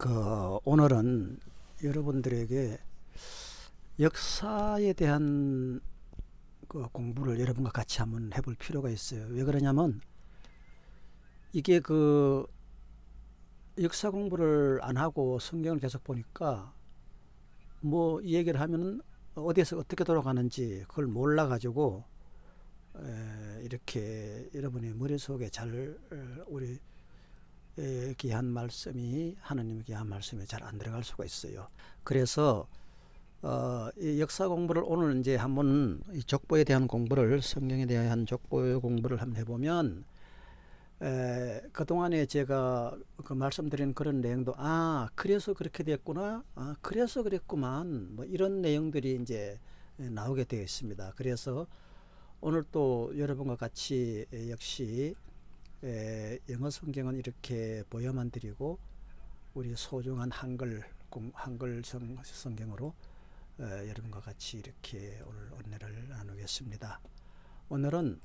그 오늘은 여러분들에게 역사에 대한 그 공부를 여러분과 같이 한번 해볼 필요가 있어요. 왜 그러냐면 이게 그 역사 공부를 안 하고 성경을 계속 보니까 뭐 이 얘기를 하면은 어디에서 어떻게 돌아가는지 그걸 몰라 가지고 이렇게 여러분의 머릿속에 잘 어, 우리 귀한 말씀이 하나님의 귀한 말씀이 잘 안 들어갈 수가 있어요. 그래서 어, 이 역사 공부를 오늘 이제 한번 이 족보에 대한 공부를 성경에 대한 족보 공부를 한번 해보면 에, 그동안에 제가 그 말씀드린 그런 내용도 아 그래서 그렇게 됐구나 아 그래서 그랬구만 뭐 이런 내용들이 이제 나오게 되어 있습니다 그래서 오늘 또 여러분과 같이 역시 에, 영어 성경은 이렇게 보여만 드리고 우리 소중한 한글 한글 성, 성경으로 에, 여러분과 같이 이렇게 오늘 은혜를 나누겠습니다 오늘은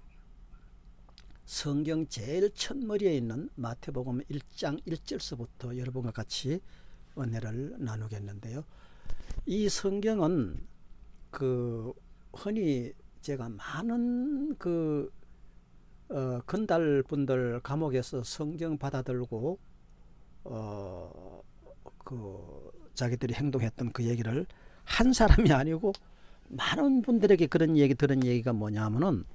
성경 제일 첫머리에 있는 마태복음 1장 1절서부터 여러분과 같이 은혜를 나누겠는데요. 이 성경은 그 흔히 제가 많은 그 어, 건달 분들 감옥에서 성경 받아들고 어, 그 자기들이 행동했던 그 얘기를 한 사람이 아니고 많은 분들에게 그런 얘기 들은 얘기가 뭐냐면은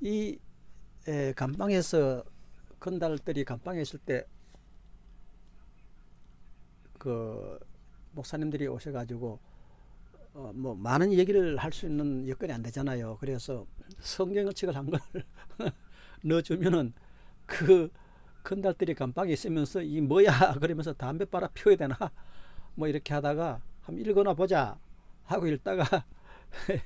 이 에, 감방에서 건달들이 감방에 있을 때 그 목사님들이 오셔가지고 어, 뭐 많은 얘기를 할 수 있는 여건이 안 되잖아요. 그래서 성경을 책을 한 걸 넣어주면은 그 건달들이 감방에 있으면서 이 뭐야 그러면서 담배 빨아 피워야 되나? 뭐 이렇게 하다가 한번 읽어나 보자 하고 읽다가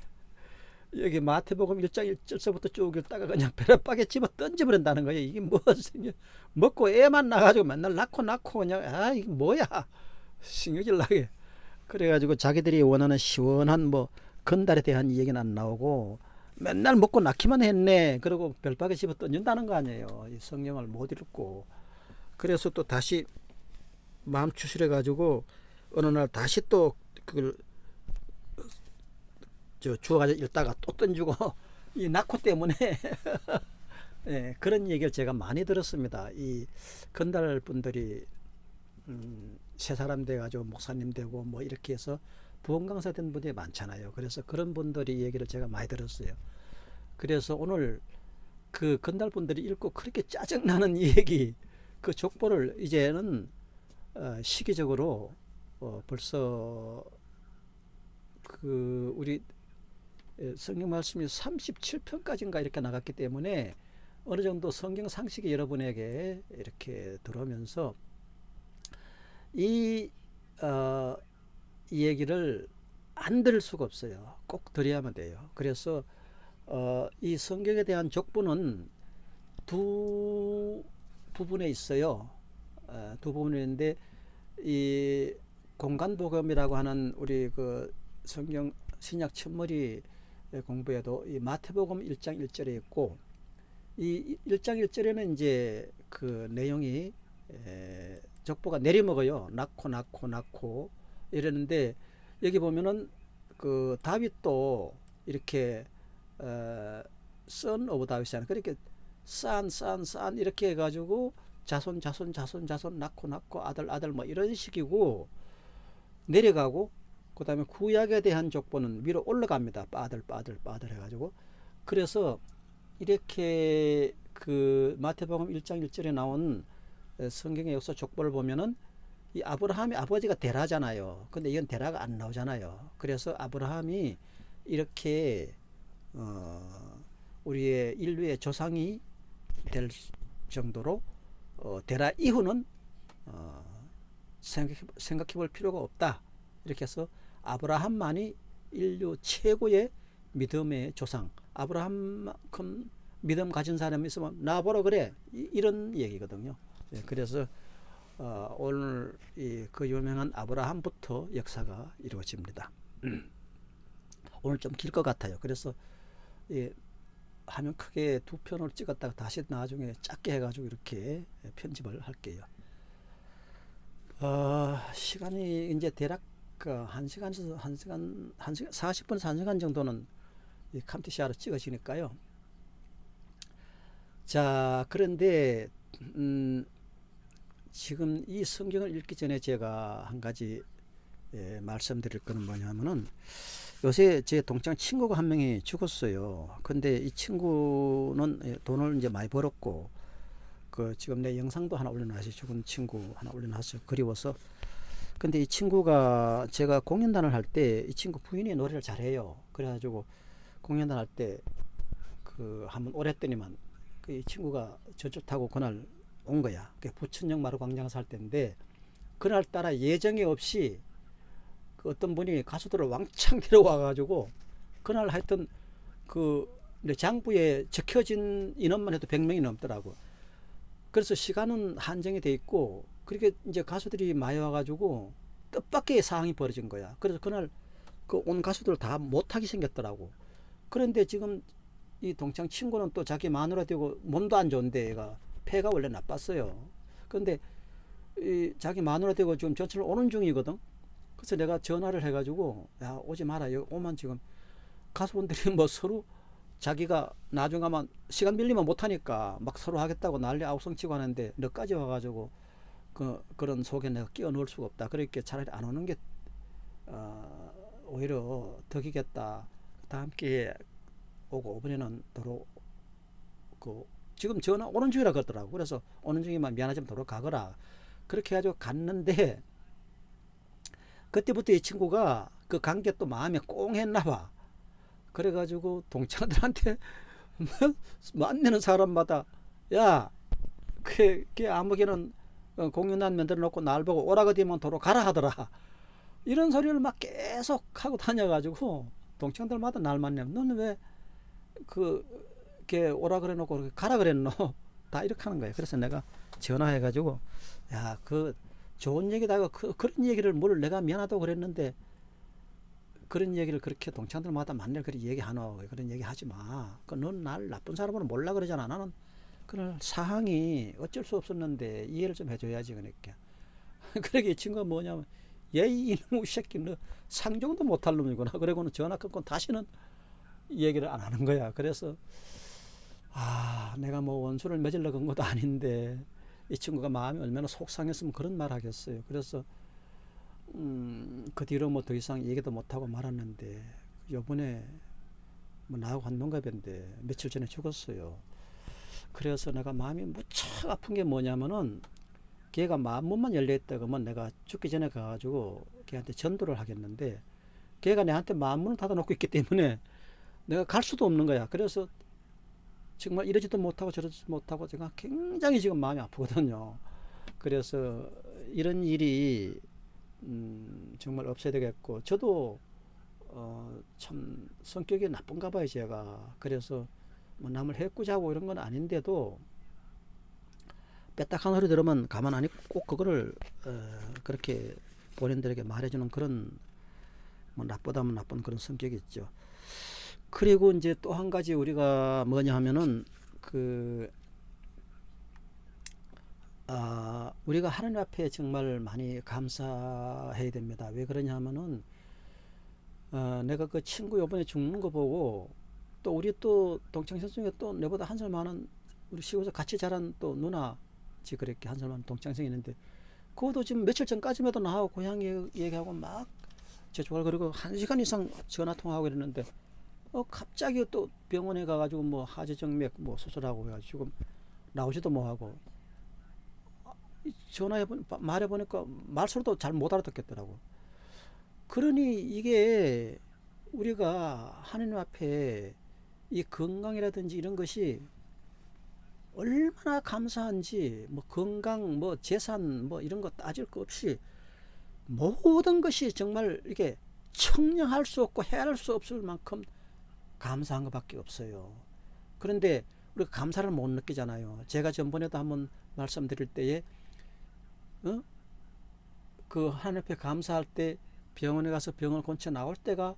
여기 마태복음 1장 1절서부터 쭉 읽다가 그냥 벼락박에 집어 던져버린다는 거예요. 이게 무슨 먹고 애만 나가지고 맨날 낳고 낳고 그냥 아 이게 뭐야? 신경질 나게. 그래가지고 자기들이 원하는 시원한 뭐 건달에 대한 얘기는 안 나오고 맨날 먹고 낳기만 했네 그리고 별박에 집어 던진다는 거 아니에요. 이 성경을 못 읽고 그래서 또 다시 마음 추스려 가지고 어느 날 다시 또 그걸 저 주워가지고 읽다가 또 던지고 이 낙호 때문에 네, 그런 얘기를 제가 많이 들었습니다. 이 건달 분들이 음, 새 사람 돼가지고 목사님 되고 뭐 이렇게 해서 부흥 강사 된 분들이 많잖아요. 그래서 그런 분들이 얘기를 제가 많이 들었어요. 그래서 오늘 그 건달 분들이 읽고 그렇게 짜증나는 얘기 그 족보를 이제는 어, 시기적으로 어, 벌써 그 우리 성경 말씀이 37편까지인가 이렇게 나갔기 때문에 어느 정도 성경 상식이 여러분에게 이렇게 들어오면서 이, 어, 이 얘기를 안 들을 수가 없어요. 꼭 들어야만 돼요. 그래서 어, 이 성경에 대한 족보는 두 부분에 있어요. 어, 두 부분에 있는데 이 공간복음이라고 하는 우리 그 성경 신약 첫머리 공부에도 이 마태복음 1장 1절에 있고 이 1장 1절에는 이제 그 내용이 에, 족보가 내리먹어요. 낳고 낳고 낳고 이러는데 여기 보면은 그 다윗도 이렇게 어, son of 다윗이잖아요. 그렇게 싼 싼 싼 이렇게 해가지고 자손 자손 자손 자손 낳고 낳고 아들 아들 뭐 이런 식이고 내려가고 그 다음에 구약에 대한 족보는 위로 올라갑니다. 빠들 빠들 빠들 해가지고 그래서 이렇게 그 마태복음 1장 1절에 나온 성경의 역사 족보를 보면은 이 아브라함이 아버지가 데라잖아요. 근데 이건 데라가 안 나오잖아요. 그래서 아브라함이 이렇게 어 우리의 인류의 조상이 될 정도로 어 데라 이후는 어 생각해, 볼 필요가 없다. 이렇게 해서 아브라함만이 인류 최고의 믿음의 조상 아브라함만큼 믿음 가진 사람이 있으면 나보러 그래 이, 런 얘기거든요 예, 그래서 어, 오늘 이, 그 유명한 아브라함부터 역사가 이루어집니다. 오늘 좀 길 것 같아요. 그래서 예, 화면 크게 두 편을 찍었다가 다시 나중에 작게 해가지고 이렇게 편집을 할게요. 어, 시간이 이제 대략 그한 시간에서 한 시간 한 시간 40분에서 한 시간 정도는 이 캄티시아로 찍어지니까요. 자 그런데 음, 지금 이 성경을 읽기 전에 제가 한 가지 예, 말씀드릴 거는 뭐냐면은 요새 제 동창 친구가 한 명이 죽었어요. 근데 이 친구는 예, 돈을 이제 많이 벌었고 그 지금 내 영상도 하나 올려놨어요. 죽은 친구 하나 올려놨어요. 그리워서. 근데 이 친구가 제가 공연단을 할 때 이 친구 부인이 노래를 잘해요. 그래가지고 공연단 할 때 그 한번 오랬더니만 그 이 친구가 저쪽 타고 그날 온 거야. 그 부천역 마루 광장 살 때인데 그날 따라 예정이 없이 그 어떤 분이 가수들을 왕창 데려와 가지고 그날 하여튼 그 장부에 적혀진 인원만 해도 100명이 넘더라고. 그래서 시간은 한정이 돼 있고 그렇게 이제 가수들이 많이 와가지고 뜻밖의 상황이 벌어진 거야. 그래서 그날 그 온 가수들 다 못하게 생겼더라고. 그런데 지금 이 동창 친구는 또 자기 마누라 되고 몸도 안 좋은데 얘가 폐가 원래 나빴어요. 그런데 이 자기 마누라 되고 지금 전철 오는 중이거든. 그래서 내가 전화를 해가지고 야 오지 마라 여기 오면 지금 가수분들이 뭐 서로 자기가 나중 가면 시간 밀리면 못하니까 막 서로 하겠다고 난리 아우성치고 하는데 너까지 와가지고 그 그런 속에 내가 끼워 넣을 수가 없다. 그렇게 차라리 안 오는 게 어, 오히려 덕이겠다. 다음 기회에 오고 이번에는 도로 그 지금 전화 오는 중이라 그러더라고. 그래서 오는 중이면 미안하지만 도로 가거라. 그렇게 해가지고 갔는데 그때부터 이 친구가 그 관계 또 마음에 꽁 했나 봐. 그래가지고 동창들한테 만나는 사람마다 야, 그, 그 아무개는 공연단 만들어 놓고 날 보고 오라가 되면 도로 가라 하더라. 이런 소리를 막 계속 하고 다녀가지고 동창들마다 날 만나면 너는 왜 그, 게 오라 그래 놓고 가라 그랬노? 다 이렇게 하는 거예요. 그래서 내가 전화해 가지고 야, 그 좋은 얘기다. 그, 그런 얘기를 뭘 내가 미안하다고 그랬는데 그런 얘기를 그렇게 동창들마다 만날 그런 얘기하노 그런 얘기 하지 마. 그넌날 나쁜 사람으로 몰라 그러잖아. 나는 그런 사항이 어쩔 수 없었는데 이해를 좀 해줘야지 그러니까. 그러게 이 친구가 뭐냐면 예이 이놈의 새끼 너 상종도 못할 놈이구나. 그러고는 전화 끊고 다시는 얘기를 안 하는 거야. 그래서 아 내가 뭐 원수를 맺으려고 한 것도 아닌데 이 친구가 마음이 얼마나 속상했으면 그런 말 하겠어요. 그래서 음, 그 뒤로 뭐 더 이상 얘기도 못하고 말았는데 요번에 뭐 나하고 한 동갑인데 며칠 전에 죽었어요. 그래서 내가 마음이 무척 아픈 게 뭐냐면은 걔가 마음문만 열려있다 그러면 내가 죽기 전에 가가지고 걔한테 전도를 하겠는데 걔가 내한테 마음문을 닫아놓고 있기 때문에 내가 갈 수도 없는 거야. 그래서 정말 이러지도 못하고 저러지도 못하고 제가 굉장히 지금 마음이 아프거든요. 그래서 이런 일이 음, 정말 없어야 되겠고 저도 어, 참 성격이 나쁜가 봐요 제가 그래서 뭐 남을 해꾸자고 이런 건 아닌데도 빼딱한 소리 들으면 가만 안 있고 꼭 그거를 어, 그렇게 본인들에게 말해주는 그런 뭐 나쁘다면 나쁜 그런 성격이 있죠 그리고 이제 또 한 가지 우리가 뭐냐 하면은 그 아, 우리가 하나님 앞에 정말 많이 감사해야 됩니다. 왜 그러냐 하면은 어, 내가 그 친구 요번에 죽는 거 보고 또 우리 또 동창생 중에 또 내보다 한 살 많은 우리 시골에서 같이 자란 또 누나 지 그렇게 한 살 많은 동창생이 있는데 그것도 지금 며칠 전까지만 해도 나하고 고향 얘기하고 막 제주갈 그리고 한 시간 이상 전화 통화하고 이랬는데 어 갑자기 또 병원에 가가지고 뭐 하지정맥 뭐 수술하고 해가지고 나오지도 뭐하고 전화해 보 말해 보니까 말소리도 잘 못 알아듣겠더라고. 그러니 이게 우리가 하나님 앞에 이 건강이라든지 이런 것이 얼마나 감사한지 뭐 건강 뭐 재산 뭐 이런 거 따질 거 없이 모든 것이 정말 이게 청량할 수 없고 헤아릴 수 없을 만큼 감사한 것밖에 없어요. 그런데 우리가 감사를 못 느끼잖아요. 제가 전번에도 한번 말씀드릴 때에 어? 그 하나님 앞에 감사할 때 병원에 가서 병을 고쳐 나올 때가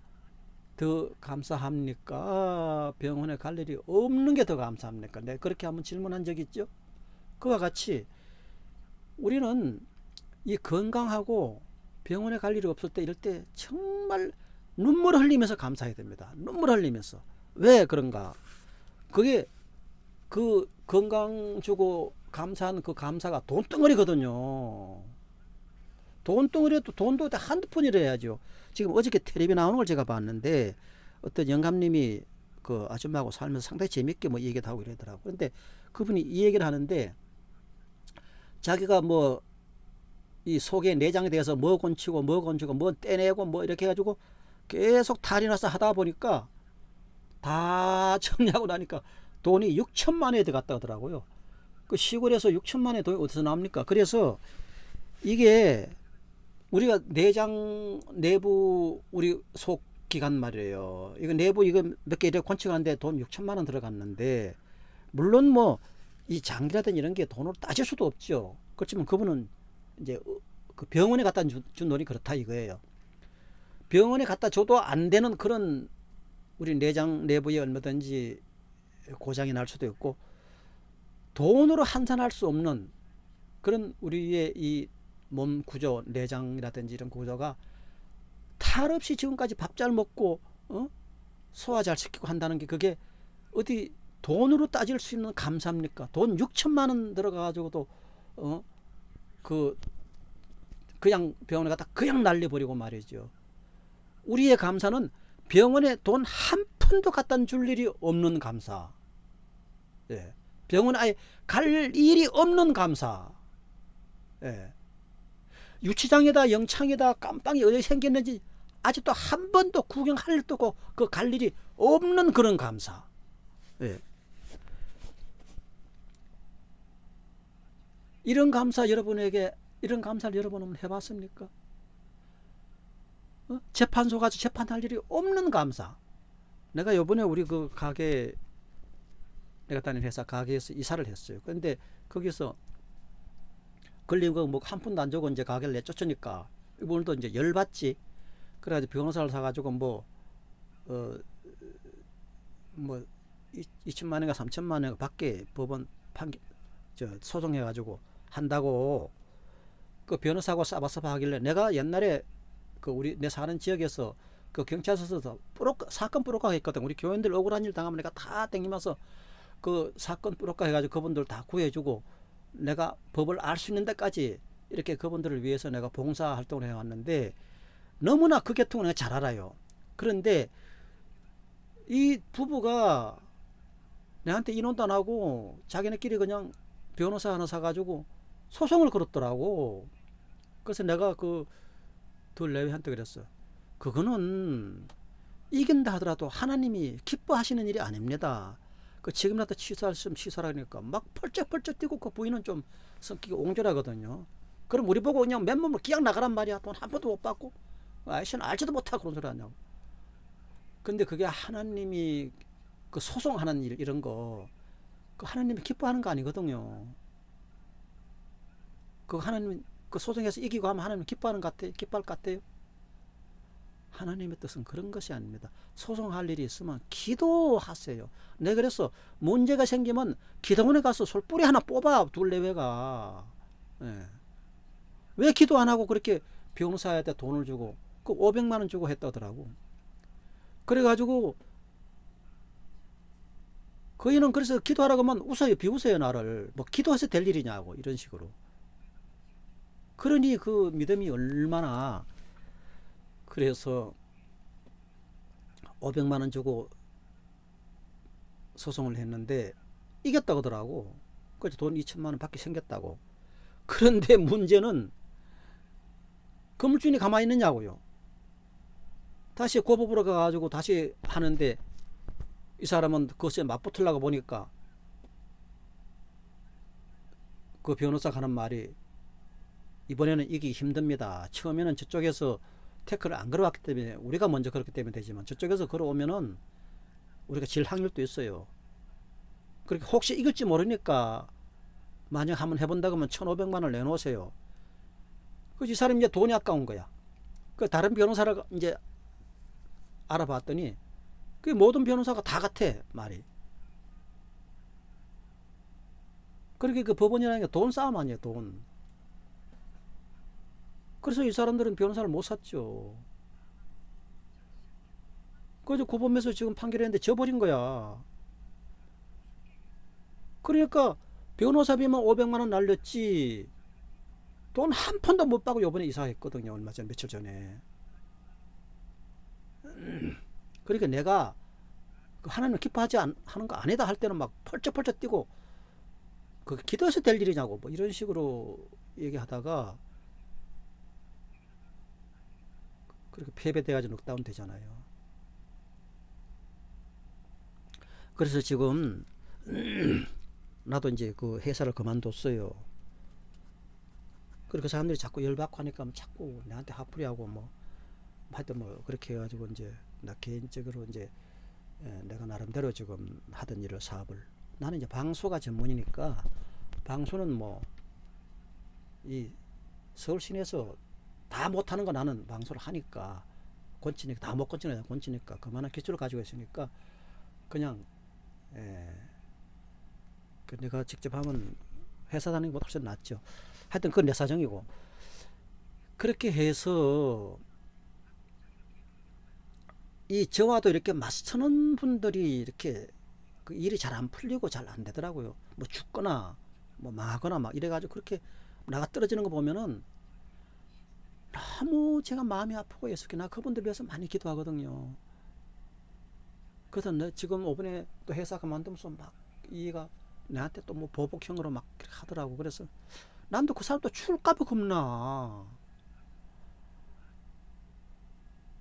더 감사합니까? 병원에 갈 일이 없는 게 더 감사합니까? 내가 그렇게 한번 질문한 적 있죠? 그와 같이 우리는 이 건강하고 병원에 갈 일이 없을 때 이럴 때 정말 눈물 흘리면서 감사해야 됩니다. 눈물 흘리면서. 왜 그런가? 그게 그 건강 주고 감사한 그 감사가 돈덩어리거든요. 돈덩어리도 돈도 한두 푼이라 해야죠. 지금 어저께 텔레비 나오는 걸 제가 봤는데 어떤 영감님이 그 아줌마하고 살면서 상당히 재밌게 뭐 얘기를 하고 이러더라고. 그런데 그분이 이 얘기를 하는데 자기가 뭐 이 속의 내장에 대해서 뭐 건치고 뭐 건치고 뭐 떼내고 뭐 이렇게 해가지고 계속 탈이 나서 하다 보니까 다 정리하고 나니까 돈이 6천만 원에 들어갔다 하더라고요. 그 시골에서 6천만 원의 돈이 어디서 나옵니까? 그래서 이게 우리가 내장 내부 우리 속 기간 말이에요. 이거 내부 이거 몇 개 이렇게 건축하는데 돈 6천만 원 들어갔는데 물론 뭐 이 장기라든 이런 게 돈으로 따질 수도 없죠. 그렇지만 그분은 이제 그 병원에 갖다 준, 준 돈이 그렇다 이거예요. 병원에 갖다 줘도 안 되는 그런 우리 내장 내부에 얼마든지 고장이 날 수도 있고 돈으로 환산할 수 없는 그런 우리의 이 몸 구조 내장이라든지 이런 구조가 탈 없이 지금까지 밥 잘 먹고 어? 소화 잘 시키고 한다는 게 그게 어디 돈으로 따질 수 있는 감사입니까? 돈 6천만 원 들어가 가지고도 어? 그 그냥 병원에 갖다 그냥 날려버리고 말이죠. 우리의 감사는 병원에 돈 한 푼도 갖다 줄 일이 없는 감사. 예. 병원 아예 갈 일이 없는 감사. 예. 유치장에다 영창에다 깜빵이 어디 생겼는지 아직도 한 번도 구경할 일도 없고 그 갈 일이 없는 그런 감사. 예. 이런 감사 여러분에게 이런 감사를 여러분은 해봤습니까? 어? 재판소 가서 재판할 일이 없는 감사. 내가 요번에 우리 그 가게 내가 다니는 회사 가게에서 이사를 했어요. 그런데 거기서 걸린 거뭐한 푼도 안 주고 이제 가게를 내쫓으니까 오늘도 이제 열받지. 그래가지고 변호사를 사가지고 뭐, 어, 뭐, 2천만 원인가 3천만 원 밖에 법원 판결, 저, 소송해 가지고 한다고 그 변호사하고 싸바싸바 하길래 내가 옛날에 그 우리 내 사는 지역에서 그 경찰서에서 뿌록 사건 뿌록가 했거든. 우리 교인들 억울한 일 당하면 내가 다 땡기면서 그 사건 뿌록가 해가지고 그분들 다 구해주고 내가 법을 알 수 있는 데까지 이렇게 그분들을 위해서 내가 봉사 활동을 해왔는데 너무나 그 계통을 내가 잘 알아요. 그런데 이 부부가 내한테 인원도 안 하고 자기네끼리 그냥 변호사 하나 사가지고 소송을 걸었더라고. 그래서 내가 그 둘 내외한테 그랬어. 그거는 이긴다 하더라도 하나님이 기뻐하시는 일이 아닙니다. 그 지금이라도 취소할 수 취소하니까 막 펄쩍펄쩍 뛰고 그 부인은 좀 성격이 옹졸하거든요. 그럼 우리 보고 그냥 맨몸으로 기약 나가란 말이야. 돈한 푼도 못 받고. 아저씨는 알지도 못하고 그런 소리 하냐고. 근데 그게 하나님이 그 소송하는 일 이런 거, 그 하나님이 기뻐하는 거 아니거든요. 그 하나님 그 소송에서 이기고 하면 하나님 기뻐하는 것 같아요? 기뻐할 것 같아요? 하나님의 뜻은 그런 것이 아닙니다. 소송할 일이 있으면 기도하세요. 내 그래서 문제가 생기면 기도원에 가서 솔뿌리 하나 뽑아 둘레외가 예. 왜 기도 안 하고 그렇게 변호사한테 돈을 주고 그 500만 원 주고 했다더라고. 그래가지고 그이는 그래서 기도하라고 하면 웃어요 비웃어요 나를 뭐 기도해서 될 일이냐고 이런 식으로 그러니 그 믿음이 얼마나 그래서 500만원 주고 소송을 했는데 이겼다고 하더라고. 그래서 돈 2천만원 받게 생겼다고. 그런데 문제는 건물주인이 가만히 있느냐고요. 다시 고법으로 가가지고 다시 하는데 이 사람은 그것에 맞붙으려고 보니까 그 변호사가 하는 말이 이번에는 이기 힘듭니다. 처음에는 저쪽에서 태클을 안 걸어왔기 때문에 우리가 먼저 그렇기 때문에 되지만 저쪽에서 걸어오면은 우리가 질 확률도 있어요. 그렇게 혹시 이길지 모르니까 만약 한번 해본다고 하면 1,500만 원을 내놓으세요. 그이 사람이 이제 돈이 아까운 거야. 그 다른 변호사를 이제 알아봤더니 그 모든 변호사가 다 같아 말이. 그렇게 그 법원이라는 게 돈 싸움 아니에요 돈. 그래서 이 사람들은 변호사를 못 샀죠. 그래서 구법에서 지금 판결했는데 져버린 거야. 그러니까 변호사비만 500만원 날렸지 돈 한 푼도 못 받고 요번에 이사했거든요. 얼마 전 며칠 전에. 그러니까 내가 그 하나님 기뻐하지 않, 하는 거 아니다 할 때는 막 펄쩍펄쩍 뛰고 그 기도해서 될 일이냐고 뭐 이런 식으로 얘기하다가 그렇게 패배돼가지고 넉다운 되잖아요. 그래서 지금 나도 이제 그 회사를 그만뒀어요. 그렇게 사람들이 자꾸 열받고 하니까 자꾸 나한테 화풀이하고 뭐 하여튼 뭐 그렇게 해가지고 이제 나 개인적으로 이제 예, 내가 나름대로 지금 하던 일을 사업을 나는 이제 방소가 전문이니까 방소는 뭐 이 서울 시내에서 다 못하는 거 나는 방소를 하니까 권치니까 다 못 권치니까 권치니까 그만한 기술을 가지고 있으니까 그냥 예, 그 내가 직접 하면 회사 다니는 것보다 훨씬 낫죠. 하여튼 그건 내 사정이고 그렇게 해서 이 저와도 이렇게 맞서는 분들이 이렇게 그 일이 잘 안 풀리고 잘 안 되더라고요. 뭐 죽거나 뭐 망하거나 막 이래가지고 그렇게 나가 떨어지는 거 보면은 너무 제가 마음이 아프고 예수께 나 그분들 위해서 많이 기도하거든요. 그래서 내 지금 오번에 또 회사 그만두면서 막 이가 나한테 또 뭐 보복형으로 막 하더라고. 그래서 난도 그 사람 또 출까봐 겁나.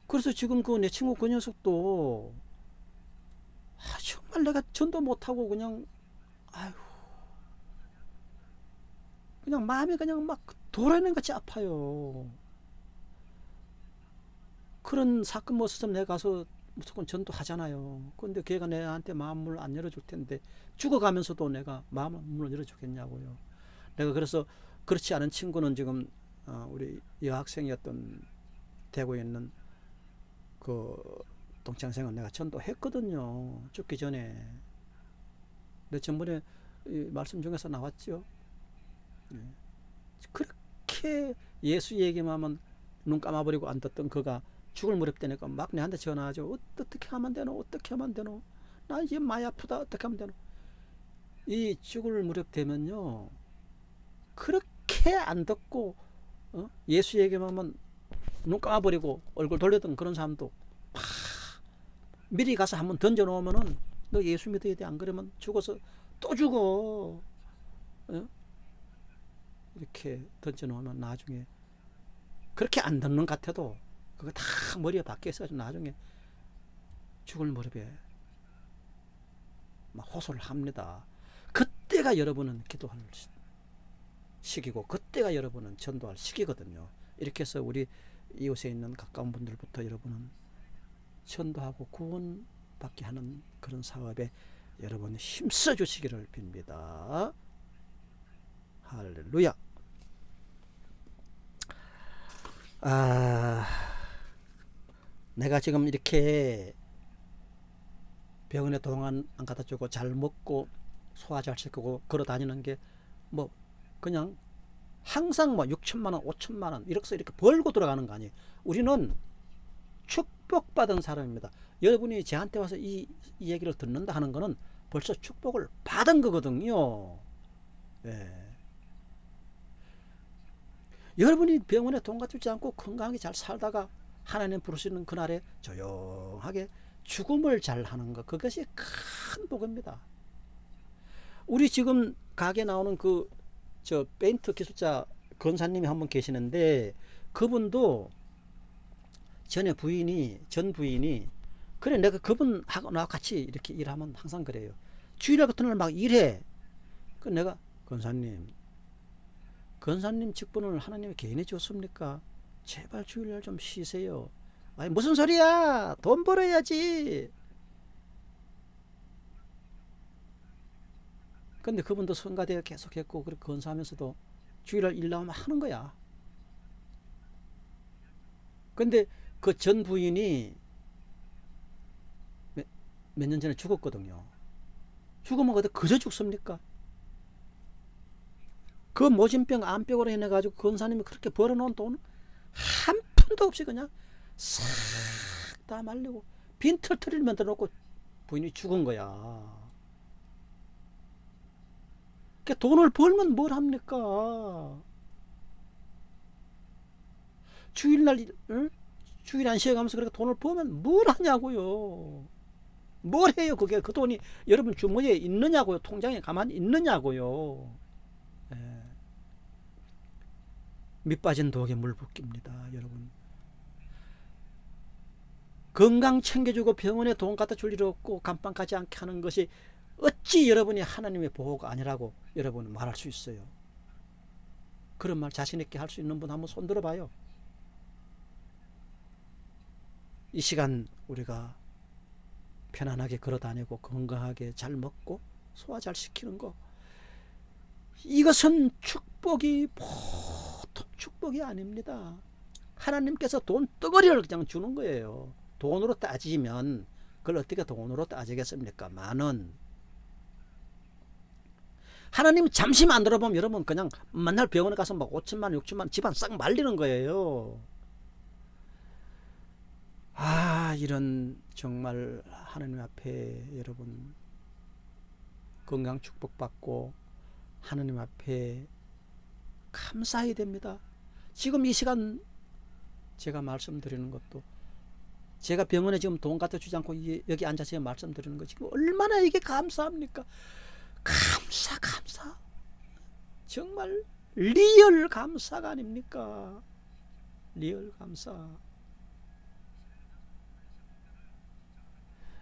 그래서 지금 그 내 친구 그 녀석도 아, 정말 내가 전도 못하고 그냥 아유 그냥 마음이 그냥 막 돌아내는 같이 아파요. 그런 사건 뭐 없었으면 내가 가서 무조건 전도하잖아요. 근데 걔가 내한테 마음을 안 열어줄 텐데 죽어가면서도 내가 마음을 열어주겠냐고요. 내가 그래서 그렇지 않은 친구는 지금 어, 우리 여학생이었던 대구에 있는 그 동창생은 내가 전도했거든요. 죽기 전에. 내 전번에 말씀 중에서 나왔죠. 네. 그렇게 예수 얘기만 하면 눈 감아버리고 안 듣던 그가 죽을 무렵 되니까 막 내한테 전화하죠. 어떻게 하면 되노? 어떻게 하면 되노? 나 이제 많이 아프다. 어떻게 하면 되노? 이 죽을 무렵 되면요. 그렇게 안 듣고 어? 예수 얘기만 눈 감아버리고 얼굴 돌렸던 그런 사람도 팍 미리 가서 한번 던져놓으면은 너 예수 믿어야 돼 안 그러면 죽어서 또 죽어 어? 이렇게 던져놓으면 나중에 그렇게 안 듣는 것 같아도 그거 다 머리에 박혀 있어가지고 나중에 죽을 무렵에 막 호소를 합니다 그때가 여러분은 기도할 시기고 그때가 여러분은 전도할 시기거든요 이렇게 해서 우리 이웃에 있는 가까운 분들부터 여러분은 전도하고 구원받게 하는 그런 사업에 여러분 힘써 주시기를 빕니다. 할렐루야. 아, 내가 지금 이렇게 병원에 동안 안 갖다 주고 잘 먹고 소화 잘 시키고 걸어 다니는 게 뭐 그냥 항상 뭐 6천만 원, 5천만 원 이렇게 이렇게 벌고 들어가는 거 아니에요. 우리는 축복받은 사람입니다. 여러분이 저한테 와서 이, 이 얘기를 듣는다 하는 거는 벌써 축복을 받은 거거든요. 예. 여러분이 병원에 돈 갖추지 않고 건강하게 잘 살다가 하나님 부르시는 그날에 조용하게 죽음을 잘 하는 것 그것이 큰 복입니다. 우리 지금 가게 나오는 그 저 페인트 기술자 건사님이 한 분 계시는데 그분도 전에 부인이 전 부인이 그래 내가 그분하고 나 같이 이렇게 일하면 항상 그래요. 주일날 같은 날 막 일해. 그 내가 건사님 건사님 직분을 하나님이 개인이 줬습니까 제발 주일날 좀 쉬세요 아니 무슨 소리야 돈 벌어야지 근데 그분도 성가대 계속 했고 그렇게 건사하면서도 주일날 일 나오면 하는 거야. 근데 그 전 부인이 몇 년 전에 죽었거든요. 죽으면 어디 그저 죽습니까? 그 모진병 암병으로 인해 가지고 건사님이 그렇게 벌어놓은 돈 한 푼도 없이 그냥 싹 다 말리고 빈털터리를 만들어 놓고 부인이 죽은 거야. 그러니까 돈을 벌면 뭘 합니까? 주일날 응? 주일 안 쉬어가면서 그렇게 돈을 벌면 뭘 하냐고요. 뭘 해요 그게 그 돈이 여러분 주머니에 있느냐고요 통장에 가만히 있느냐고요 예. 밑빠진 독에 물 붓깁니다 여러분. 건강 챙겨주고 병원에 돈 갖다 줄 일 없고 감방 가지 않게 하는 것이 어찌 여러분이 하나님의 보호가 아니라고 여러분 말할 수 있어요? 그런 말 자신있게 할 수 있는 분 한번 손 들어 봐요. 이 시간 우리가 편안하게 걸어 다니고 건강하게 잘 먹고 소화 잘 시키는 거 이것은 축복이 축복이 아닙니다. 하나님께서 돈 덩어리를 그냥 주는 거예요. 돈으로 따지면 그걸 어떻게 돈으로 따지겠습니까 만원 하나님 잠시 만 들어 보면 여러분 그냥 맨날 병원에 가서 막 5천만 6천만 집안 싹 말리는 거예요. 아 이런 정말 하나님 앞에 여러분 건강 축복받고 하나님 앞에 감사해야 됩니다 지금 이 시간 제가 말씀드리는 것도 제가 병원에 지금 돈 갖다 주지 않고 여기 앉아서 말씀드리는 거 지금 얼마나 이게 감사합니까? 감사 감사. 정말 real 감사가 아닙니까? real 감사.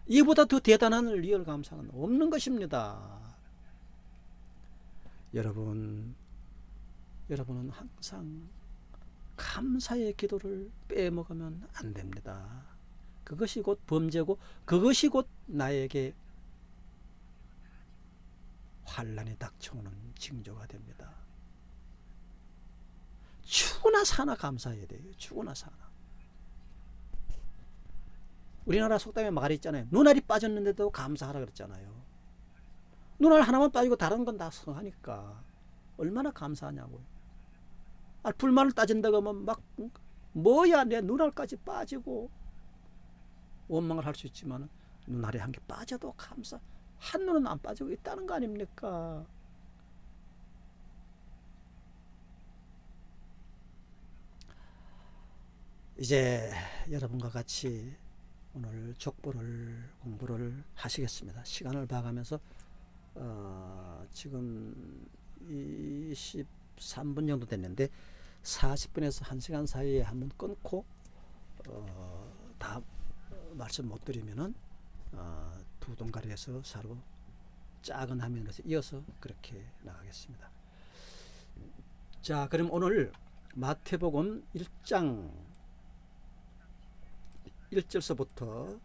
이보다 더 대단한 real 감사는 없는 것입니다. 여러분, 여러분은 항상 감사의 기도를 빼먹으면 안 됩니다. 그것이 곧 범죄고 그것이 곧 나에게 환란이 닥쳐오는 징조가 됩니다. 죽으나 사나 감사해야 돼요. 죽으나 사나. 우리나라 속담에 말이 있잖아요. 눈알이 빠졌는데도 감사하라 그랬잖아요. 눈알 하나만 빠지고 다른 건 다 성하니까 얼마나 감사하냐고요. 아, 불만을 따진다고 하면 막 뭐야 내 눈알까지 빠지고 원망을 할 수 있지만 눈알이 한 개 빠져도 감사 한 눈은 안 빠지고 있다는 거 아닙니까? 이제 여러분과 같이 오늘 족보를 공부를 하시겠습니다. 시간을 봐가면서 어, 지금 23분 정도 됐는데 40분에서 1시간 사이에 한번 끊고 어, 다 말씀 못 드리면은 어, 두 동가리에서 서로 작은 화면으로 이어서 그렇게 나가겠습니다. 자 그럼 오늘 마태복음 1장 1절서부터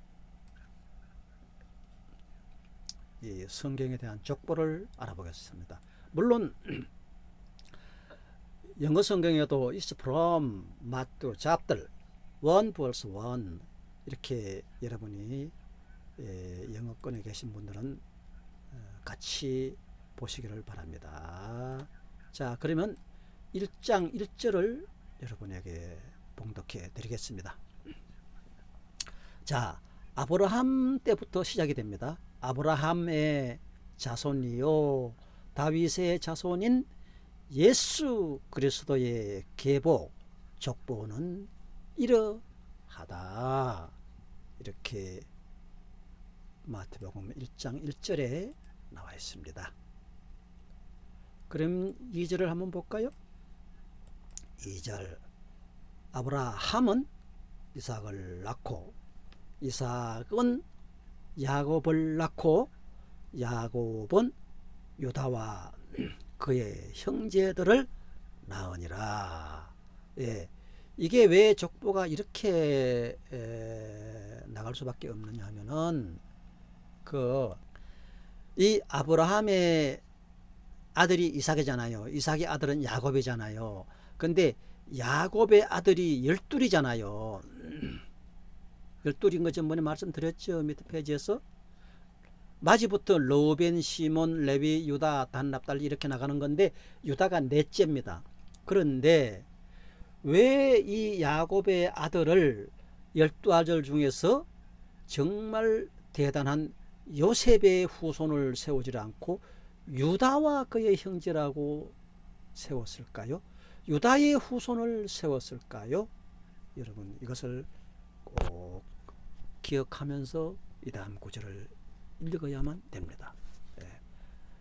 이 성경에 대한 족보를 알아보겠습니다. 물론 영어 성경에도 is from Matthew chapter 1 verse 1 이렇게 여러분이 예, 영어권에 계신 분들은 어, 같이 보시기를 바랍니다. 자 그러면 1장 1절을 여러분에게 봉독해 드리겠습니다. 자 아브라함 때부터 시작이 됩니다. 아브라함의 자손이요 다윗의 자손인 예수 그리스도의 계보 족보는 이러하다 이렇게 마태복음 1장 1절에 나와 있습니다. 그럼 2절을 한번 볼까요? 2절 아브라함은 이삭을 낳고 이삭은 야곱을 낳고 야곱은 유다와 그의 형제들을 낳으니라. 예. 이게 왜 족보가 이렇게 에, 나갈 수밖에 없느냐 하면은 그 이 아브라함의 아들이 이삭이잖아요. 이삭의 아들은 야곱이잖아요. 근데 야곱의 아들이 열둘이잖아요. 열둘인 거 전번에 말씀드렸죠. 밑에 페이지에서. 마지부터 로벤, 시몬, 레비, 유다, 단, 납달 이렇게 나가는 건데 유다가 넷째입니다. 그런데 왜 이 야곱의 아들을 열두 아들 중에서 정말 대단한 요셉의 후손을 세우지 않고 유다와 그의 형제라고 세웠을까요? 유다의 후손을 세웠을까요? 여러분 이것을 꼭 기억하면서 이 다음 구절을 읽어야만 됩니다. 네.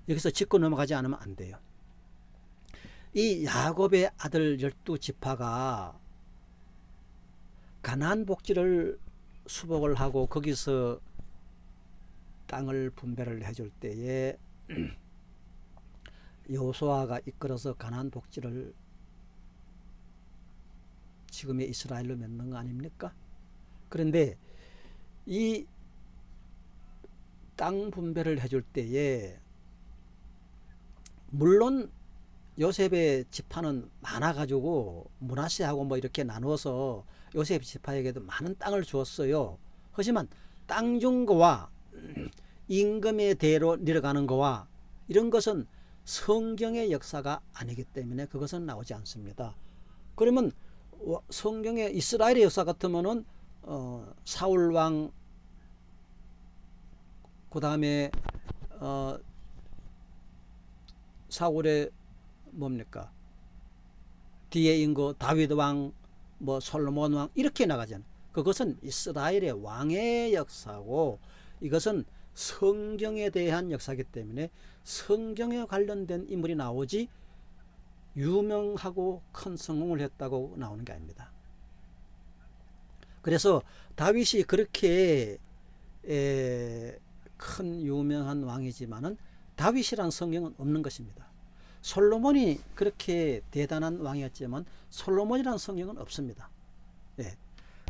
여기서 짚고 넘어가지 않으면 안 돼요. 이 야곱의 아들 열두 지파가 가나안 복지를 수복을 하고 거기서 땅을 분배를 해줄 때에 여호수아가 이끌어서 가나안 복지를 지금의 이스라엘로 맺는 거 아닙니까? 그런데 이 땅 분배를 해줄 때에 물론 요셉의 지파는 많아가지고 문하세하고 뭐 이렇게 나누어서 요셉 지파에게도 많은 땅을 주었어요. 하지만 땅 준 거와 임금의 대로 내려가는 거와 이런 것은 성경의 역사가 아니기 때문에 그것은 나오지 않습니다. 그러면 성경의 이스라엘의 역사 같으면은 어, 사울 왕, 그 다음에 어, 사울의 뭡니까 뒤에 인거 다윗 왕, 뭐 솔로몬 왕 이렇게 나가잖아요. 그것은 이스라엘의 왕의 역사고 이것은 성경에 대한 역사이기 때문에 성경에 관련된 인물이 나오지 유명하고 큰 성공을 했다고 나오는 게 아닙니다. 그래서 다윗이 그렇게 큰 유명한 왕이지만은 다윗이란 성경은 없는 것입니다. 솔로몬이 그렇게 대단한 왕이었지만 솔로몬이라는 성경은 없습니다. 예.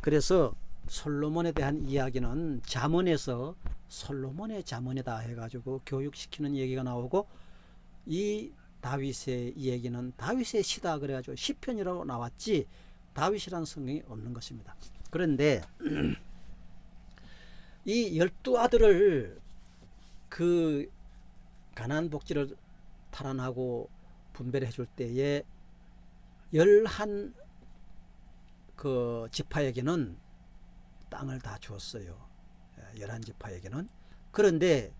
그래서 솔로몬에 대한 이야기는 자문에서 솔로몬의 자문이다 해가지고 교육시키는 얘기가 나오고 이 다윗의 얘기는 다윗의 시다 그래가지고 시편이라고 나왔지 다윗이라는 성경이 없는 것입니다. 그런데 이 열두 아들을 그 가난 복지를 탈환하고 분배를 해줄 때에 열한 그 지파에게는 땅을 다 주었어요. 예, 열한 지파에게는. 그런데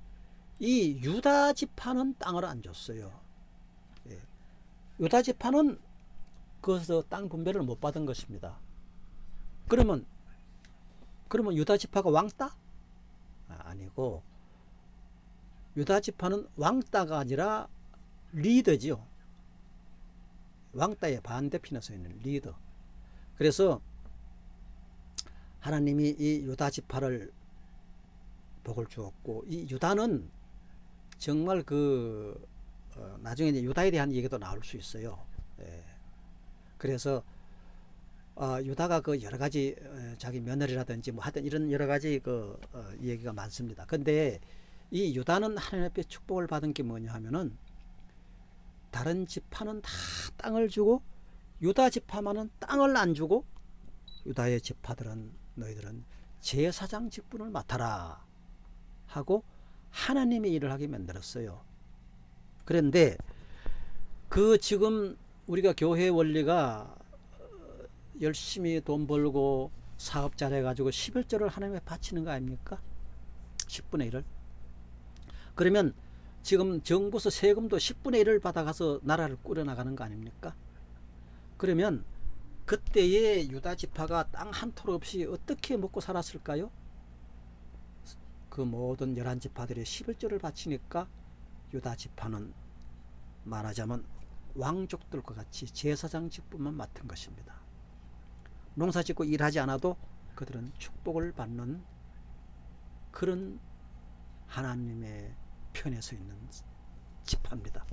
이 유다 지파는 땅을 안 줬어요. 예. 유다 지파는 그것서 땅 분배를 못 받은 것입니다. 그러면 그러면 유다 지파가 왕따? 아, 니고 유다 지파는 왕따가 아니라 리더지요. 왕따의 반대편에 서 있는 리더. 그래서 하나님이 이 유다 지파를 복을 주었고 이 유다는 정말 그 어, 나중에 이제 유다에 대한 얘기도 나올 수 있어요. 예. 그래서 어, 유다가 그 여러 가지 어, 자기 며느리라든지 뭐 하여튼 이런 여러 가지 그 어, 얘기가 많습니다. 근데 이 유다는 하나님 앞에 축복을 받은 게 뭐냐 하면은 다른 지파는 다 땅을 주고 유다 지파만은 땅을 안 주고 유다의 지파들은 너희들은 제사장 직분을 맡아라 하고 하나님의 일을 하게 만들었어요. 그런데 그 지금 우리가 교회 원리가 열심히 돈 벌고 사업 잘해가지고 11조를 하나님에 바치는 거 아닙니까? 10분의 1을. 그러면 지금 정부서 세금도 10분의 1을 받아가서 나라를 꾸려나가는 거 아닙니까? 그러면 그때의 유다 지파가 땅 한 톨 없이 어떻게 먹고 살았을까요? 그 모든 열한 지파들이 11조를 바치니까 유다 지파는 말하자면 왕족들과 같이 제사장 직분만 맡은 것입니다. 농사 짓고 일하지 않아도 그들은 축복을 받는 그런 하나님의 편에 서 있는 지파입니다.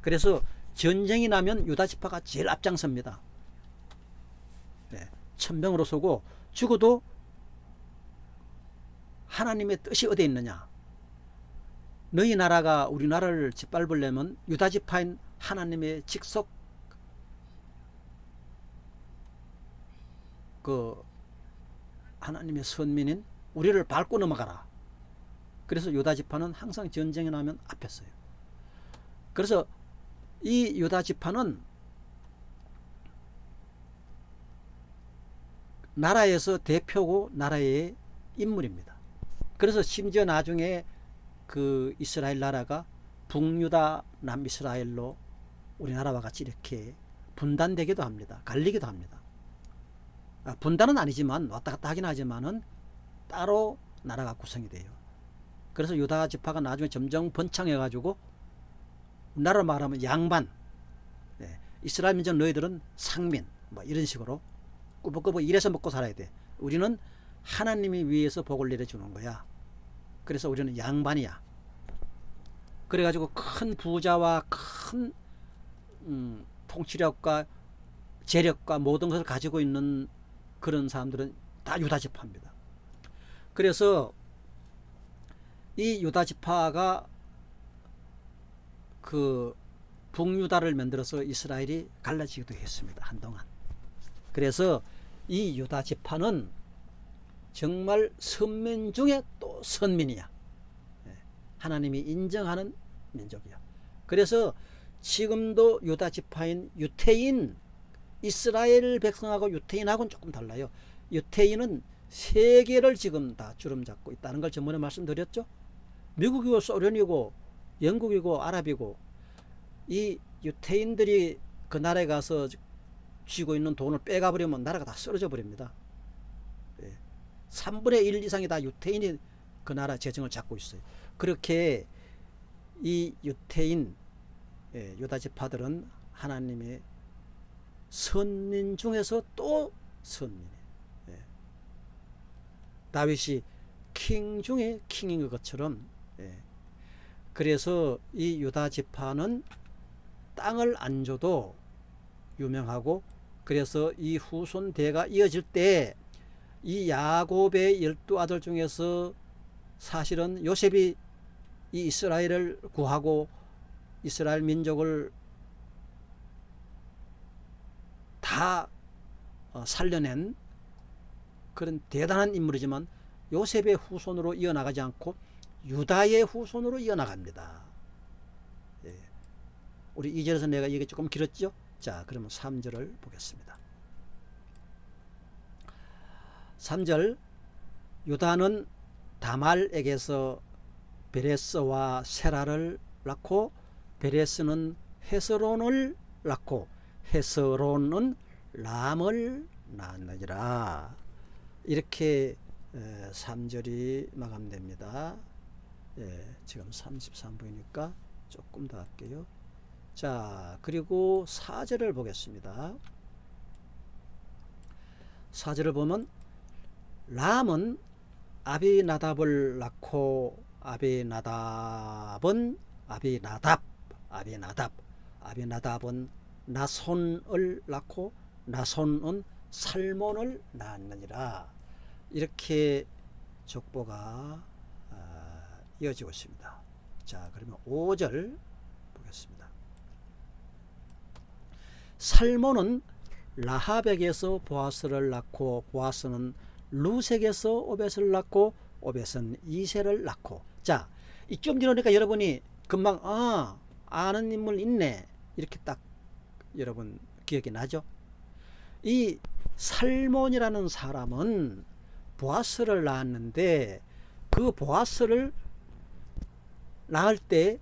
그래서 전쟁이 나면 유다 지파가 제일 앞장섭니다. 네, 천병으로 서고 죽어도 하나님의 뜻이 어디 있느냐? 너희 나라가 우리나라를 짓밟으려면 유다 지파인 하나님의 직속 그 하나님의 선민인 우리를 밟고 넘어가라. 그래서 유다 지파는 항상 전쟁이 나면 앞에 서요. 그래서 이 유다 지파는 나라에서 대표고 나라의 인물입니다. 그래서 심지어 나중에 그 이스라엘 나라가 북유다 남이스라엘로 우리나라와 같이 이렇게 분단되기도 합니다. 갈리기도 합니다. 아, 분단은 아니지만 왔다 갔다 하긴 하지만은 따로 나라가 구성이 돼요. 그래서 유다 지파가 나중에 점점 번창해 가지고 나라 말하면 양반 네. 이스라엘 민족 너희들은 상민 뭐 이런 식으로 꾸벅꾸벅 일해서 먹고 살아야 돼. 우리는 하나님이 위에서 복을 내려주는 거야. 그래서 우리는 양반이야. 그래가지고 큰 부자와 큰 음, 통치력과 재력과 모든 것을 가지고 있는 그런 사람들은 다 유다 지파입니다. 그래서 이 유다 지파가 그 북유다를 만들어서 이스라엘이 갈라지기도 했습니다. 한동안. 그래서 이 유다 지파는 정말 선민 중에 또 선민이야. 예, 하나님이 인정하는 민족이야. 그래서 지금도 유다 지파인 유태인 이스라엘 백성하고 유태인하고는 조금 달라요. 유태인은 세계를 지금 다 주름 잡고 있다는 걸 전번에 말씀드렸죠. 미국이고 소련이고 영국이고 아랍이고 이 유태인들이 그 나라에 가서 쥐고 있는 돈을 빼가 버리면 나라가 다 쓰러져 버립니다. 3분의 1 이상이 다 유태인이 그 나라 재정을 잡고 있어요. 그렇게 이 유태인 예, 유다 지파들은 하나님의 선민 중에서 또 선민이에요. 예. 다윗이 킹 중에 킹인 것처럼 예. 그래서 이 유다 지파는 땅을 안 줘도 유명하고 그래서 이 후손 대가 이어질 때 이 야곱의 열두 아들 중에서 사실은 요셉이 이 이스라엘을 구하고 이스라엘 민족을 다 어, 살려낸 그런 대단한 인물이지만 요셉의 후손으로 이어나가지 않고 유다의 후손으로 이어나갑니다. 예. 우리 2절에서 내가 이게 조금 길었죠? 자, 그러면 3절을 보겠습니다. 3절 유다는 다말에게서 베레스와 세라를 낳고 베레스는 헤스론을 낳고 헤스론은 람을 낳느니라 이렇게 3절이 마감됩니다. 예, 지금 33분이니까 조금 더 할게요. 자 그리고 4절을 보겠습니다. 4절을 보면 람은 아비나답을 낳고 아비나답은 아비나답 아비나답 아비나답은 나손을 낳고 나손은 살몬을 낳느니라 이렇게 족보가 아, 이어지고 있습니다. 자 그러면 5절 보겠습니다. 살몬은 라합에게서 보아스를 낳고 보아스는 루색에서 오벳을 낳고 오벳은 이세를 낳고 자 이쯤 지나니까 여러분이 금방 아 아는 인물 있네 이렇게 딱 여러분 기억이 나죠 이 살몬이라는 사람은 보아스를 낳았는데 그 보아스를 낳을 때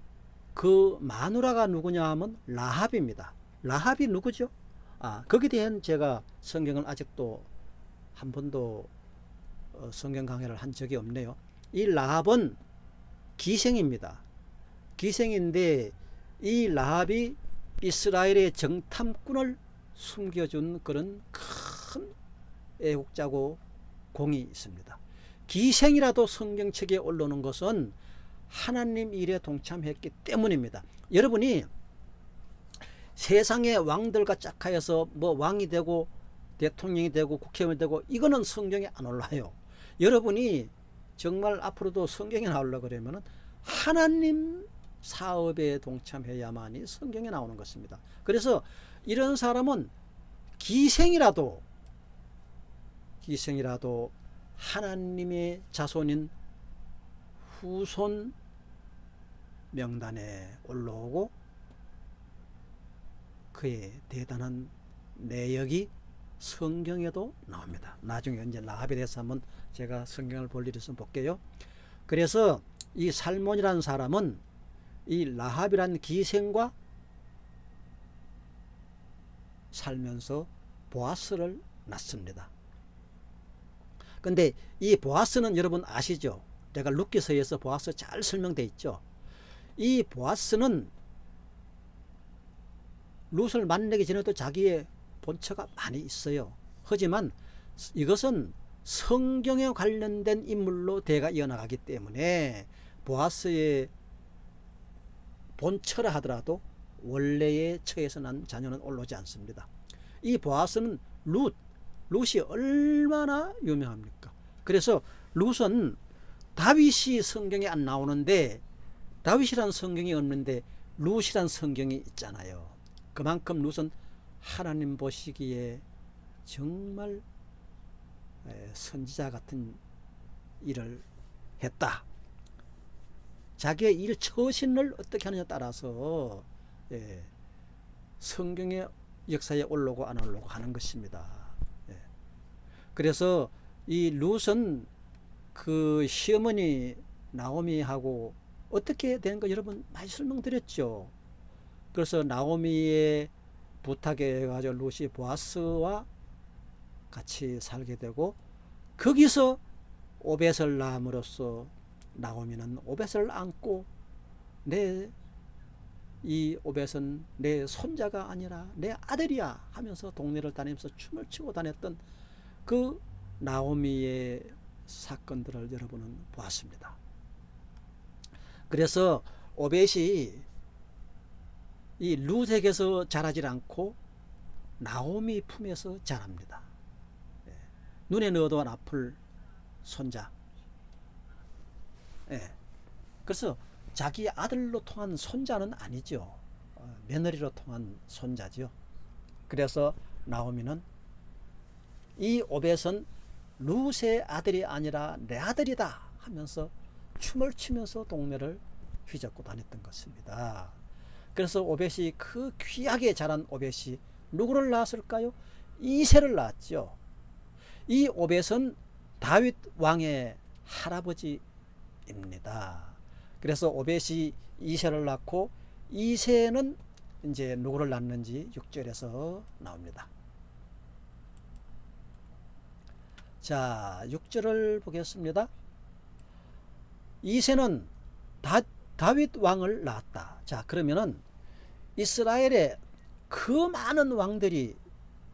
그 마누라가 누구냐 하면 라합입니다 라합이 누구죠 아 거기에 대한 제가 성경을 아직도 한 번도 어, 성경 강해를 한 적이 없네요. 이 라합은 기생입니다. 기생인데 이 라합이 이스라엘의 정탐꾼을 숨겨준 그런 큰 애국자고 공이 있습니다. 기생이라도 성경책에 올라오는 것은 하나님 일에 동참했기 때문입니다. 여러분이 세상의 왕들과 짝하여서 뭐 왕이 되고 대통령이 되고 국회의원이 되고 이거는 성경에 안 올라요. 여러분이 정말 앞으로도 성경에 나오려 그러면 하나님 사업에 동참해야만이 성경에 나오는 것입니다. 그래서 이런 사람은 기생이라도 기생이라도 하나님의 자손인 후손 명단에 올라오고 그의 대단한 내역이 성경에도 나옵니다. 나중에 이제 라합에 대해서 한번 제가 성경을 볼 일이 있으면 볼게요. 그래서 이 살몬이라는 사람은 이 라합이라는 기생과 살면서 보아스를 낳습니다. 근데 이 보아스는 여러분 아시죠? 내가 루키서에서 보아스 잘 설명되어 있죠. 이 보아스는 룻을 만나기 전에도 자기의 본처가 많이 있어요. 하지만 이것은 성경에 관련된 인물로 대가 이어나가기 때문에 보아스의 본처라 하더라도 원래의 처에서 난 자녀는 올라오지 않습니다. 이 보아스는 룻, 룻이 얼마나 유명합니까? 그래서 룻은 다윗이 성경에 안 나오는데 다윗이란 성경이 없는데 룻이란 성경이 있잖아요. 그만큼 룻은 하나님 보시기에 정말 선지자 같은 일을 했다. 자기의 일 처신을 어떻게 하느냐에 따라서 예, 성경의 역사에 올라오고 안 올라오고 하는 것입니다. 예. 그래서 이 룻은 그 시어머니 나오미하고 어떻게 된거 여러분 많이 설명드렸죠. 그래서 나오미의 부탁에 해가지고 루시 보아스와 같이 살게 되고 거기서 오벳을 낳음으로써 나오미는 오벳을 안고 내 이 오벳은 내 손자가 아니라 내 아들이야 하면서 동네를 다니면서 춤을 추고 다녔던 그 나오미의 사건들을 여러분은 보았습니다. 그래서 오벳이 이 루색에서 자라질 않고 나오미 품에서 자랍니다. 예. 눈에 안 아플 손자. 예. 그래서 자기 아들로 통한 손자는 아니죠. 어, 며느리로 통한 손자죠. 그래서 나오미는 이 오벳은 룻의 아들이 아니라 내 아들이다 하면서 춤을 추면서 동네를 휘젓고 다녔던 것입니다. 그래서 오벳이 그 귀하게 자란 오벳이 누구를 낳았을까요? 이세를 낳았죠. 이 오벳은 다윗 왕의 할아버지입니다. 그래서 오벳이 이세를 낳고 이세는 이제 누구를 낳는지 6절에서 나옵니다. 자, 6절을 보겠습니다. 이세는 다, 다윗 왕을 낳았다. 자, 그러면은 이스라엘에 그 많은 왕들이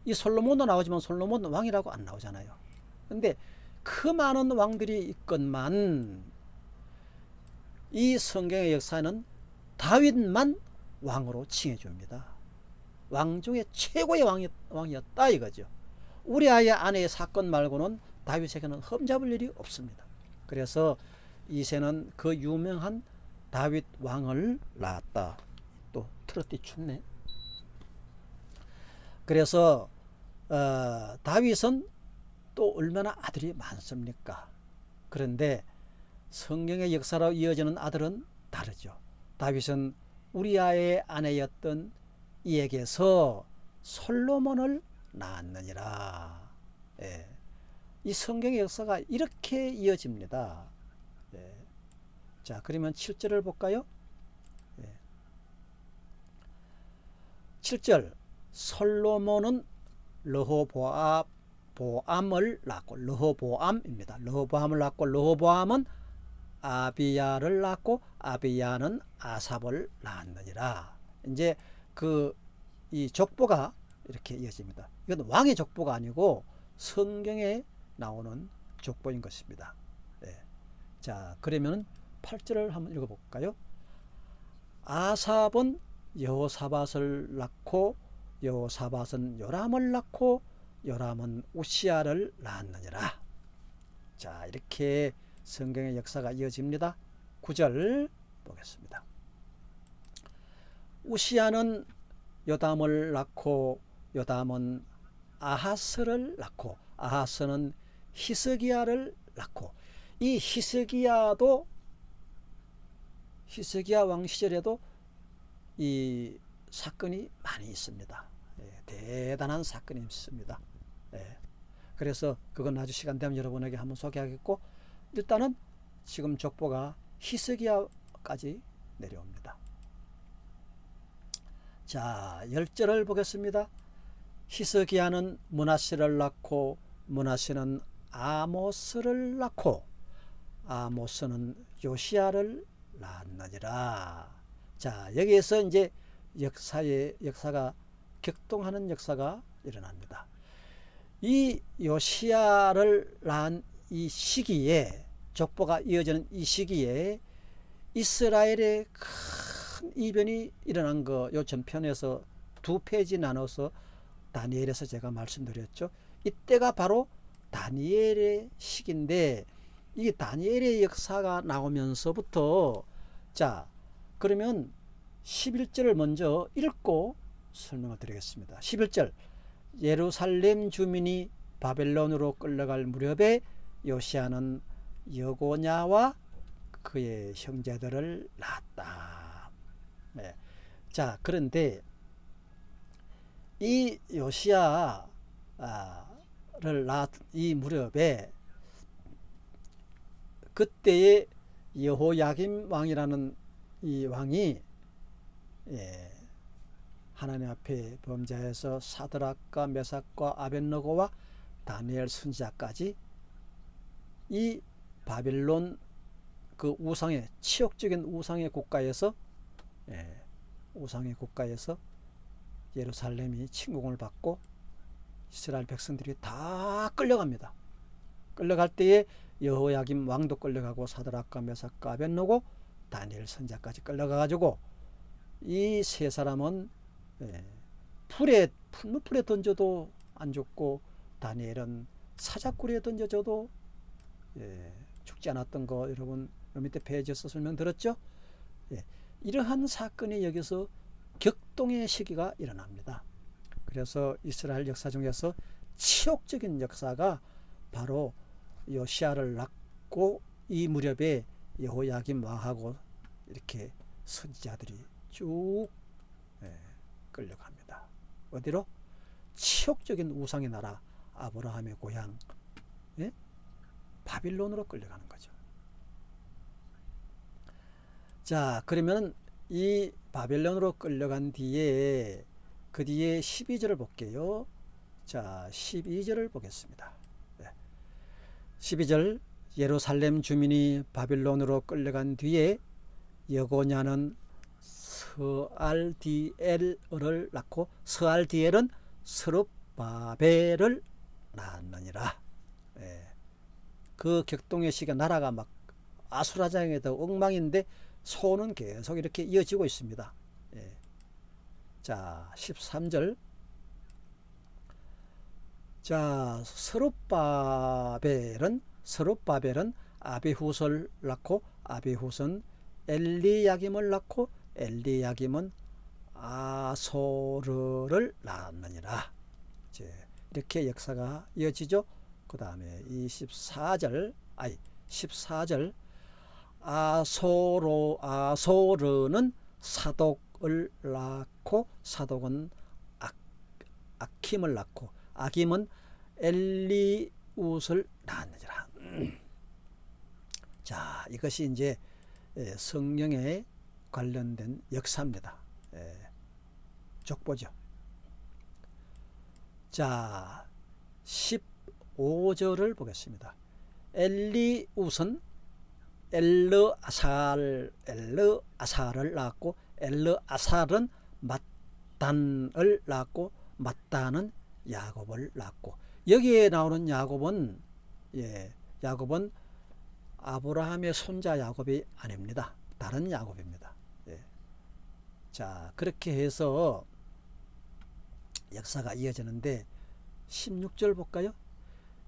이 솔로몬도 나오지만 솔로몬 왕이라고 안 나오잖아요. 근데 그 많은 왕들이 있건만 이 성경의 역사는 다윗만 왕으로 칭해줍니다. 왕 중에 최고의 왕이, 왕이었다 이거죠. 우리 아의 아내의 사건 말고는 다윗에게는 흠잡을 일이 없습니다. 그래서 이세는 그 유명한 다윗 왕을 낳았다. 또 트로트 춥네. 그래서 어, 다윗은 또 얼마나 아들이 많습니까? 그런데 성경의 역사로 이어지는 아들은 다르죠. 다윗은 우리아의 아내였던 이에게서 솔로몬을 낳았느니라. 예. 이 성경의 역사가 이렇게 이어집니다. 예. 자, 그러면 7절을 볼까요? 예. 7절 솔로몬은 르호보암을 낳고 르호보암입니다. 르호보암을 낳고 르호보암은 아비야를 낳고 아비야는 아삽을 낳았느니라. 이제 그 이 족보가 이렇게 이어집니다. 이건 왕의 족보가 아니고 성경에 나오는 족보인 것입니다. 네. 자, 그러면 8절을 한번 읽어볼까요? 아삽은 여호사밧을 낳고 여호사밧은 요람을 낳고 요람은 우시아를 낳았느니라. 자, 이렇게 성경의 역사가 이어집니다. 9절 보겠습니다. 우시아는 요담을 낳고 요담은 아하스를 낳고 아하스는 히스기야를 낳고 이 히스기야도 히스기야 왕 시절에도 이 사건이 많이 있습니다. 예, 대단한 사건이 있습니다. 예. 그래서 그건 아주 시간 되면 여러분에게 한번 소개하겠고 일단은 지금 족보가 히스기야까지 내려옵니다. 자, 열절을 보겠습니다. 히스기야는 문하시를 낳고 문하시는 아모스를 낳고 아모스는 요시아를 낳았느니라. 자, 여기에서 이제 역사의 역사가 격동하는 역사가 일어납니다. 이 요시아를 낳은 이 시기에 족보가 이어지는 이 시기에 이스라엘의 큰 이변이 일어난 거 요 전편에서 두 페이지 나눠서 다니엘에서 제가 말씀드렸죠. 이때가 바로 다니엘의 시기인데 이 다니엘의 역사가 나오면서부터 자 그러면 11절을 먼저 읽고 설명을 드리겠습니다. 11절 예루살렘 주민이 바벨론으로 끌려갈 무렵에 요시아는 여고냐와 그의 형제들을 낳았다. 네. 자 그런데 이 요시아를 낳은 이 무렵에 그때의 여호야김 왕이라는 이 왕이 예, 하나님 앞에 범죄해서 사드락과 메삭과 아벤노고와 다니엘 선지자까지 이 바빌론 그 우상의 치욕적인 우상의 국가에서 예, 우상의 국가에서 예루살렘이 침공을 받고 이스라엘 백성들이 다 끌려갑니다. 끌려갈 때에 여호야김 왕도 끌려가고 사드락과 메삭과 아벤노고 다니엘 선자까지 끌려가가지고 이 세 사람은 예, 풀에 풀무풀에 던져도 안 죽고 다니엘은 사자굴에 던져져도 예, 죽지 않았던 거 여러분 밑에 페이지에서 설명드렸죠. 예, 이러한 사건이 여기서 격동의 시기가 일어납니다. 그래서 이스라엘 역사 중에서 치욕적인 역사가 바로 요시아를 낳고 이 무렵에 여호야김 왕하고 이렇게 선지자들이 쭉 예, 끌려갑니다. 어디로? 치욕적인 우상의 나라 아브라함의 고향 예? 바빌론으로 끌려가는 거죠. 자 그러면 이 바벨론으로 끌려간 뒤에 그 뒤에 12절을 볼게요. 자 12절을 보겠습니다. 12절 예루살렘 주민이 바빌론으로 끌려간 뒤에 여고냐는 스알디엘을 낳고 스알디엘은 스룹바벨을 낳았느니라. 예. 그 격동의 시기 나라가 막 아수라장에도 엉망인데 소는 계속 이렇게 이어지고 있습니다. 예. 자 13절 자 서룹바벨은 서룹바벨은 아비후설 낳고 아비후선 엘리야김을 낳고 엘리야김은 아소르를 낳았느니라. 이렇게 역사가 이어지죠. 그 다음에 24절 아니 14절 아소로 아소르는 사독을 낳고 사독은 아, 아킴을 낳고 아김은 엘리웃을 낳았느니라. 자, 이것이 이제 성령에 관련된 역사입니다. 족보죠. 자, 15절을 보겠습니다. 엘리웃은 엘르아살 엘르아살을 낳았고 엘르아살은 맞단을 낳았고 맞단은 야곱을 낳고 여기에 나오는 야곱은 예, 야곱은 아브라함의 손자 야곱이 아닙니다. 다른 야곱입니다. 예. 자 그렇게 해서 역사가 이어지는데 16절 볼까요?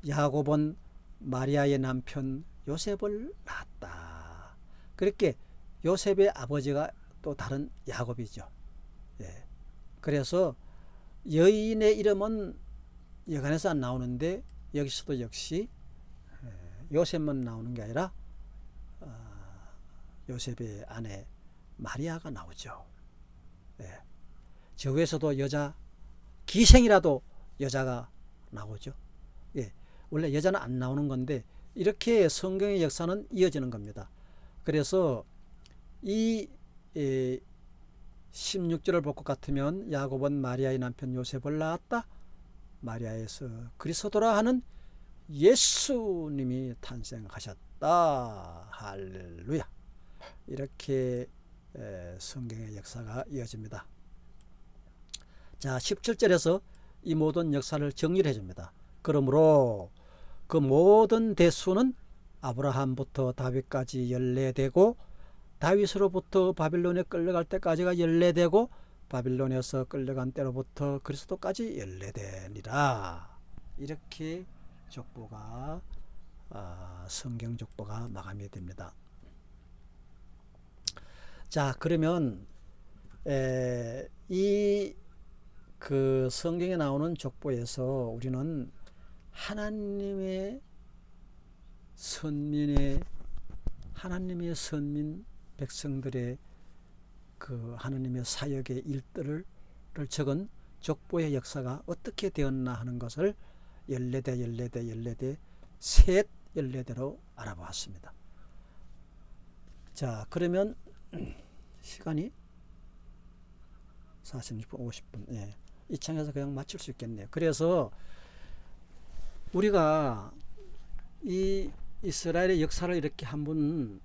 야곱은 마리아의 남편 요셉을 낳았다. 그렇게 요셉의 아버지가 또 다른 야곱이죠. 예. 그래서 여인의 이름은 여간에서 안 나오는데 여기서도 역시 요셉만 나오는 게 아니라 어, 요셉의 아내 마리아가 나오죠. 저 위에서도 여자 기생이라도 여자가 나오죠. 예, 원래 여자는 안 나오는 건데 이렇게 성경의 역사는 이어지는 겁니다. 그래서 이 예, 16절을 볼 것 같으면 야곱은 마리아의 남편 요셉을 낳았다. 마리아에서 그리스도라 하는 예수님이 탄생하셨다. 할렐루야. 이렇게 성경의 역사가 이어집니다. 자, 17절에서 이 모든 역사를 정리를 해줍니다. 그러므로 그 모든 대수는 아브라함부터 다윗까지 연례되고 다윗으로부터 바빌론에 끌려갈 때까지가 연례되고 바빌론에서 끌려간 때로부터 그리스도까지 연례되니라. 이렇게 족보가 아, 성경 족보가 마감이 됩니다. 자 그러면 이 그 성경에 나오는 족보에서 우리는 하나님의 선민의 하나님의 선민 백성들의 그 하나님의 사역의 일들을 적은 족보의 역사가 어떻게 되었나 하는 것을 열네대 열네대 열네대 셋 열네대로 알아보았습니다. 자 그러면 시간이 46분 50분 예. 이 창에서 그냥 맞출 수 있겠네요. 그래서 우리가 이 이스라엘의 역사를 이렇게 한번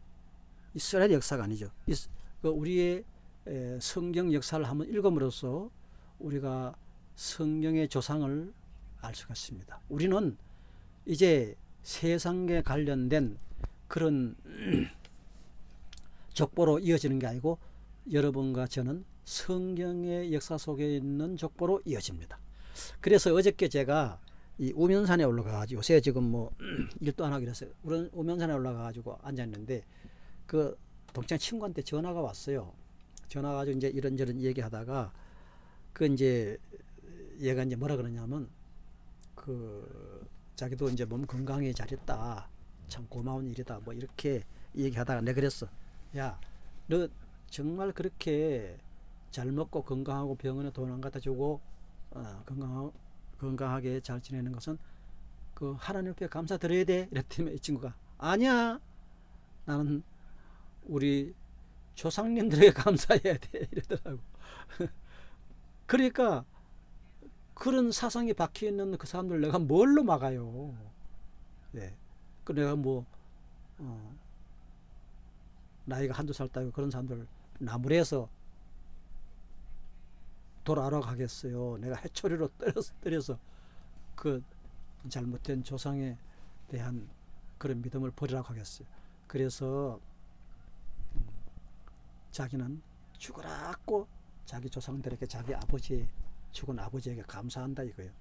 이스라엘 역사가 아니죠. 그 우리의 성경 역사를 한번 읽음으로써 우리가 성경의 조상을 알 수가 있습니다. 우리는 이제 세상에 관련된 그런 족보로 이어지는 게 아니고 여러분과 저는 성경의 역사 속에 있는 족보로 이어집니다. 그래서 어저께 제가 이 우면산에 올라가가지고 요새 지금 뭐 일도 안 하기로 했어요. 우면산에 올라가가지고 앉아있는데 그 동창 친구한테 전화가 왔어요. 전화 가지고 이제 이런저런 얘기하다가 그 이제 얘가 이제 뭐라 그러냐면 그 자기도 이제 몸 건강히 잘했다. 참 고마운 일이다. 뭐 이렇게 얘기하다가 내가 그랬어. 야, 너 정말 그렇게 잘 먹고 건강하고 병원에 돈 안 갖다 주고 어, 건강 건강하게 잘 지내는 것은 그 하나님 앞에 감사드려야 돼. 이랬더니 이 친구가 아니야. 나는 우리 조상님들에게 감사해야 돼. 이러더라고. 그러니까 그런 사상이 박혀 있는 그 사람들 내가 뭘로 막아요. 네. 그 내가 뭐 어, 나이가 한두 살 따고 그런 사람들 나무래서 돌아러 가겠어요. 내가 해초리로 때려서, 때려서 그 잘못된 조상에 대한 그런 믿음을 버리라고 하겠어요. 그래서 음, 자기는 죽으라고 자기 조상들에게 자기 아버지 죽은 아버지에게 감사한다 이거예요.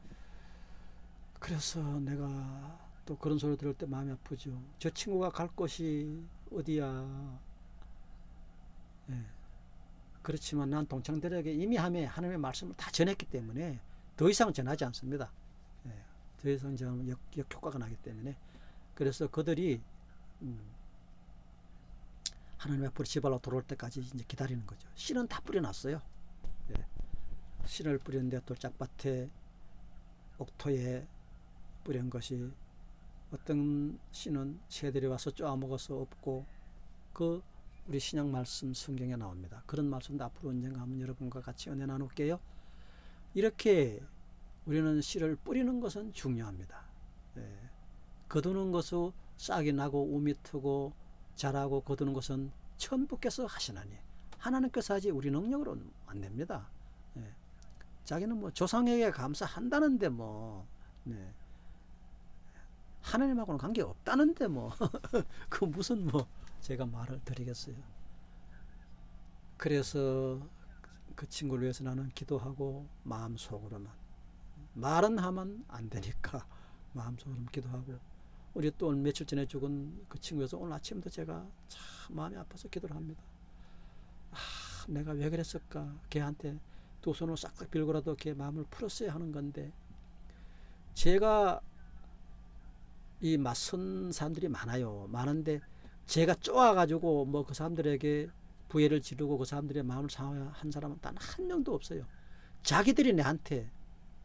그래서 내가 또 그런 소리 들을 때 마음이 아프죠. 저 친구가 갈 곳이 어디야. 예. 그렇지만 난 동창들에게 이미 함에 하나님의 말씀을 다 전했기 때문에 더 이상 전하지 않습니다. 예. 더 이상 전 역, 역효과가 나기 때문에 그래서 그들이 음, 하나님 앞으로 집알로 돌아올 때까지 이제 기다리는 거죠. 씨는 다 뿌려놨어요. 예. 씨를 뿌렸는데 돌짝밭에 옥토에 뿌린 것이 어떤 씨는 새들이 와서 쪼아먹어서 없고 그 우리 신약 말씀 성경에 나옵니다. 그런 말씀도 앞으로 언젠가 한번 여러분과 같이 은혜 나눌게요. 이렇게 우리는 씨를 뿌리는 것은 중요합니다. 예. 거두는 것은 싹이 나고 우미 트고 자라고 거두는 것은 천부께서 하시나니 하나님께서 하지 우리 능력으로는 안 됩니다. 예. 자기는 뭐 조상에게 감사한다는데 뭐 네. 하나님하고는 관계 없다는데 뭐 그 무슨 뭐 제가 말을 드리겠어요. 그래서 그 친구를 위해서 나는 기도하고 마음속으로만 말은 하면 안 되니까 마음속으로 기도하고 우리 또 며칠 전에 죽은 그 친구에서 오늘 아침도 제가 참 마음이 아파서 기도를 합니다. 아, 내가 왜 그랬을까? 걔한테 두 손을 싹싹 빌고라도 걔 마음을 풀었어야 하는 건데 제가 이 맞선 사람들이 많아요. 많은데 제가 쪼아가지고 뭐 그 사람들에게 부해를 지르고 그 사람들의 마음을 상한 사람은 단 한 명도 없어요. 자기들이 내한테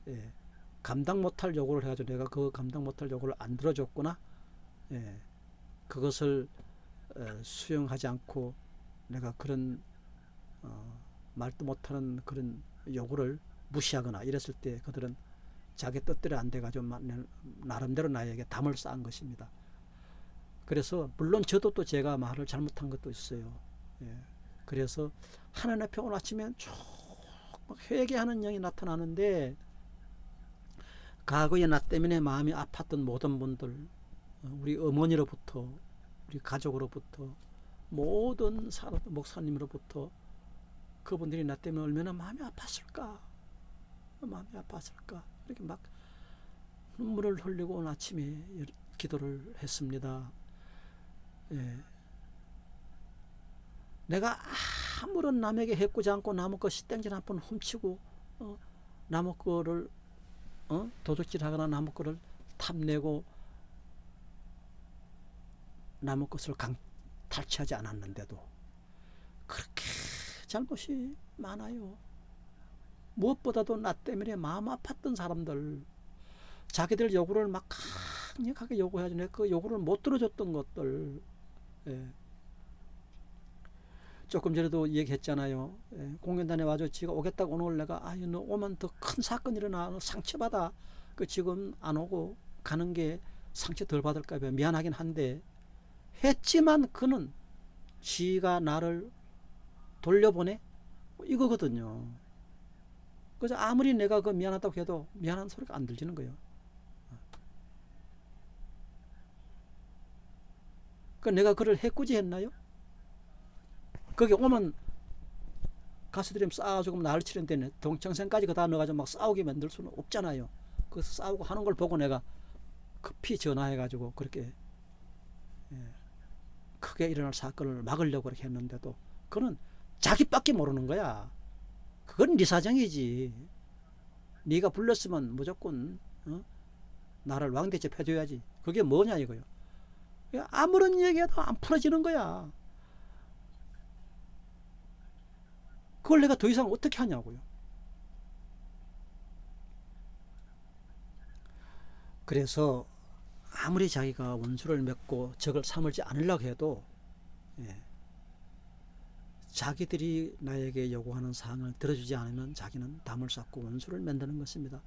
예, 감당 못할 요구를 해가지고 내가 그 감당 못할 요구를 안 들어줬구나. 예, 그것을 어, 수용하지 않고 내가 그런 어, 말도 못하는 그런 요구를 무시하거나 이랬을 때 그들은 자기 뜻대로 안 돼가지고 나름대로 나에게 담을 쌓은 것입니다. 그래서 물론 저도 또 제가 말을 잘못한 것도 있어요. 예. 그래서 하나님 앞에 오늘 아침에 쭉 회개하는 영이 나타나는데 과거의 나 때문에 마음이 아팠던 모든 분들 어, 우리 어머니로부터 우리 가족으로부터 모든 사람 목사님으로부터 그분들이 나 때문에 얼마나 마음이 아팠을까 마음이 아팠을까 이렇게 막 눈물을 흘리고 오늘 아침에 기도를 했습니다. 예. 내가 아무런 남에게 해꾸지 않고 남의 거 시땡질 한 번 훔치고 어, 남의 거를 어? 도둑질하거나 남의 거를 탐내고 남의 것을 강, 탈취하지 않았는데도 그렇게 잘못이 많아요. 무엇보다도 나 때문에 마음 아팠던 사람들 자기들 요구를 막 강력하게 요구해야지 그 요구를 못 들어줬던 것들 예. 조금 전에도 얘기했잖아요. 예. 공연단에 와서 지가 오겠다고 오늘 내가 아유 너 오면 더 큰 사건 일어나 상처받아 그 지금 안 오고 가는 게 상처 덜 받을까 봐 미안하긴 한데 했지만 그는 지가 나를 돌려보내 이거거든요. 그래서 아무리 내가 그 미안하다고 해도 미안한 소리가 안 들리는 거예요. 그 내가 그를 해꾸지 했나요? 거기 오면 가수들이 싸가지고 나를 치는데 동청생까지 그다 넣어가지고 막 싸우게 만들 수는 없잖아요. 그 싸우고 하는 걸 보고 내가 급히 전화해가지고 그렇게 예, 크게 일어날 사건을 막으려고 그렇게 했는데도 그는 자기밖에 모르는 거야. 그건 네 사정이지. 네가 불렀으면 무조건 어? 나를 왕대접 해줘야지. 그게 뭐냐 이거요. 아무런 얘기해도 안 풀어지는 거야. 그걸 내가 더 이상 어떻게 하냐고요. 그래서 아무리 자기가 원수를 맺고 적을 삼을지 않으려고 해도 예, 자기들이 나에게 요구하는 사항을 들어주지 않으면 자기는 담을 쌓고 원수를 만드는 것입니다.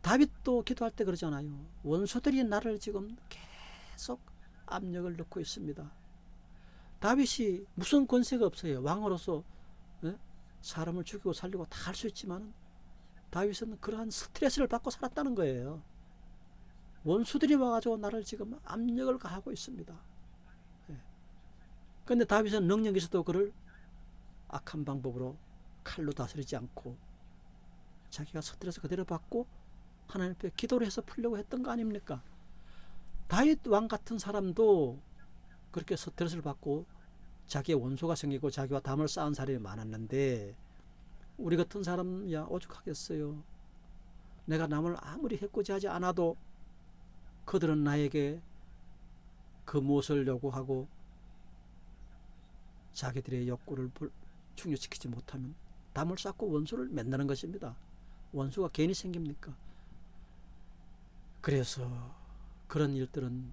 다윗도 기도할 때 그러잖아요. 원수들이 나를 지금 계속 압력을 넣고 있습니다. 다윗이 무슨 권세가 없어요. 왕으로서 예? 사람을 죽이고 살리고 다 할 수 있지만 다윗은 그러한 스트레스를 받고 살았다는 거예요. 원수들이 와가지고 나를 지금 압력을 가하고 있습니다. 그런데 예. 다윗은 능력이 있어도 그를 악한 방법으로 칼로 다스리지 않고 자기가 스트레스 그대로 받고 하나님 앞에 기도를 해서 풀려고 했던 거 아닙니까? 다윗 왕 같은 사람도 그렇게 스트레스를 받고 자기의 원수가 생기고 자기와 담을 쌓은 사람이 많았는데 우리 같은 사람이야 오죽하겠어요. 내가 남을 아무리 해코지하지 않아도 그들은 나에게 그 무엇을 요구하고 자기들의 욕구를 충족시키지 못하면 담을 쌓고 원수를 만나는 것입니다. 원수가 괜히 생깁니까? 그래서 그런 일들은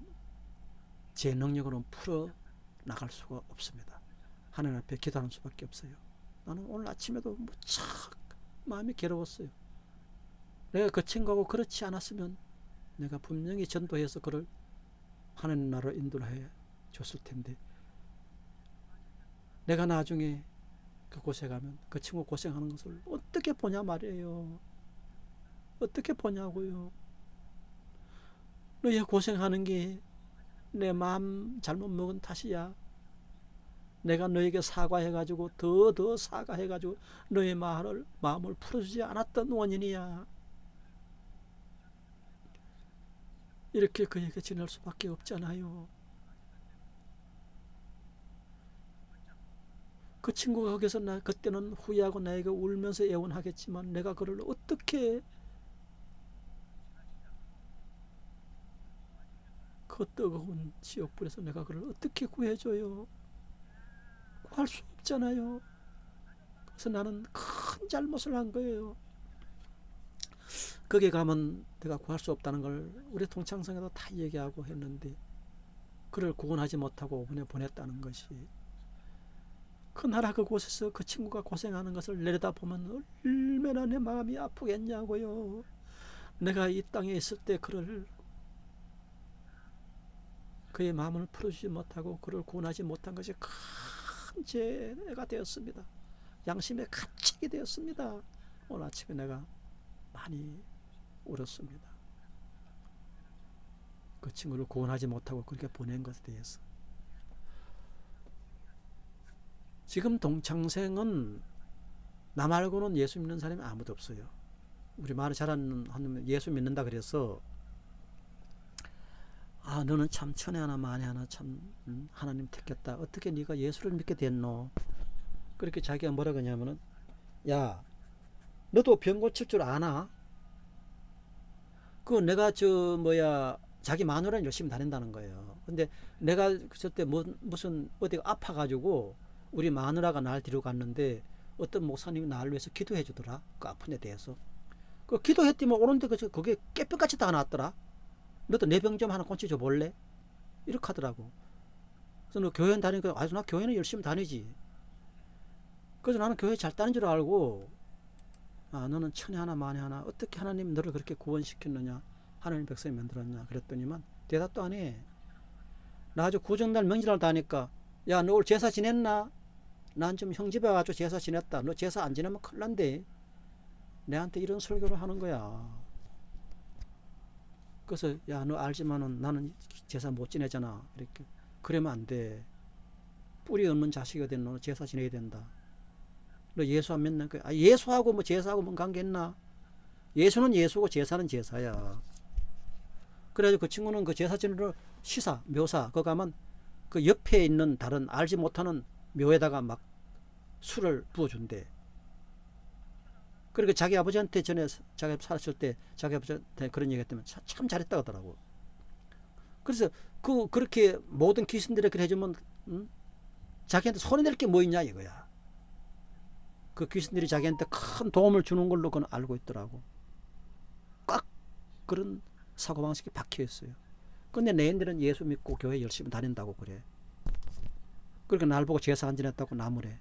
제 능력으로는 풀어 나갈 수가 없습니다. 하나님 앞에 기도하는 수밖에 없어요. 나는 오늘 아침에도 무척 마음이 괴로웠어요. 내가 그 친구하고 그렇지 않았으면 내가 분명히 전도해서 그를 하나님 나라로 인도해 줬을 텐데 내가 나중에 그곳에 가면 그 친구 고생하는 것을 어떻게 보냐 말이에요. 어떻게 보냐고요. 너희 고생하는 게 내 마음 잘못 먹은 탓이야. 내가 너에게 사과해가지고 더 더 사과해가지고 너의 마음을, 마음을 풀어주지 않았던 원인이야. 이렇게 그에게 지낼 수밖에 없잖아요. 그 친구가 거기서 나 그때는 후회하고 나에게 울면서 애원하겠지만 내가 그를 어떻게 그 뜨거운 지옥불에서 내가 그를 어떻게 구해줘요? 구할 수 없잖아요. 그래서 나는 큰 잘못을 한 거예요. 거기 가면 내가 구할 수 없다는 걸 우리 동창성에도 다 얘기하고 했는데 그를 구원하지 못하고 보내 보냈다는 것이 그 나라 그곳에서 그 친구가 고생하는 것을 내려다보면 얼마나 내 마음이 아프겠냐고요. 내가 이 땅에 있을 때 그를 그의 마음을 풀어주지 못하고 그를 구원하지 못한 것이 큰 죄가 되었습니다. 양심의 가책이 되었습니다. 오늘 아침에 내가 많이 울었습니다. 그 친구를 구원하지 못하고 그렇게 보낸 것에 대해서. 지금 동창생은 나 말고는 예수 믿는 사람이 아무도 없어요. 우리 말을 잘하는 하는 예수 믿는다 그래서 아 너는 참 천에 하나 만에 하나 참 음, 하나님 택했다. 어떻게 네가 예수를 믿게 됐노? 그렇게 자기가 뭐라 그러냐면은 야 너도 병 고칠 줄 아나? 그 내가 저 뭐야 자기 마누라는 열심히 다닌다는 거예요. 근데 내가 그때 뭐, 무슨 어디가 아파가지고 우리 마누라가 날 데리고 갔는데 어떤 목사님이 나를 위해서 기도해 주더라. 그 아픈 데 대해서. 그 기도했더니 오는데 그 그게 깨병같이 다 나왔더라. 너도 내 병 좀 하나 고쳐줘 볼래? 이렇게 하더라고. 그래서 너 교회 다니니까 아주 나 교회는 열심히 다니지. 그래서 나는 교회 잘 다닌 줄 알고 아 너는 천에 하나 만에 하나 어떻게 하나님 너를 그렇게 구원시켰느냐 하나님 백성이 만들었냐 그랬더니만 대답도 안 해. 나 아주 구정날 명절날 다니까 야 너 오늘 제사 지냈나? 난 좀 형 집에 와가지고 제사 지냈다. 너 제사 안 지내면 큰일 난대. 내한테 이런 설교를 하는 거야. 그래서 야 너 알지만은 나는 제사 못 지내잖아. 이렇게 그러면 안 돼. 뿌리 없는 자식이 된 너는 제사 지내야 된다. 너 예수 안 믿는 거야. 아, 예수하고 뭐 제사하고 뭔 관계 있나? 예수는 예수고 제사는 제사야. 그래가지고 그 친구는 그 제사 지내러 시사, 묘사, 거 가면 그 옆에 있는 다른 알지 못하는 묘에다가 막 술을 부어준대. 그러니까 자기 아버지한테 전에 자기 살았을 때 자기 아버지한테 그런 얘기 했다면 참 잘했다 하더라고. 그래서 그 그렇게 모든 귀신들이 그래 해주면 음? 자기한테 손해낼 게 뭐 있냐 이거야. 그 귀신들이 자기한테 큰 도움을 주는 걸로 그건 알고 있더라고. 꽉 그런 사고방식이 박혀 있어요. 근데 내인들은 예수 믿고 교회 열심히 다닌다고 그래. 그러니까 날 보고 제사 안 지냈다고 나무래.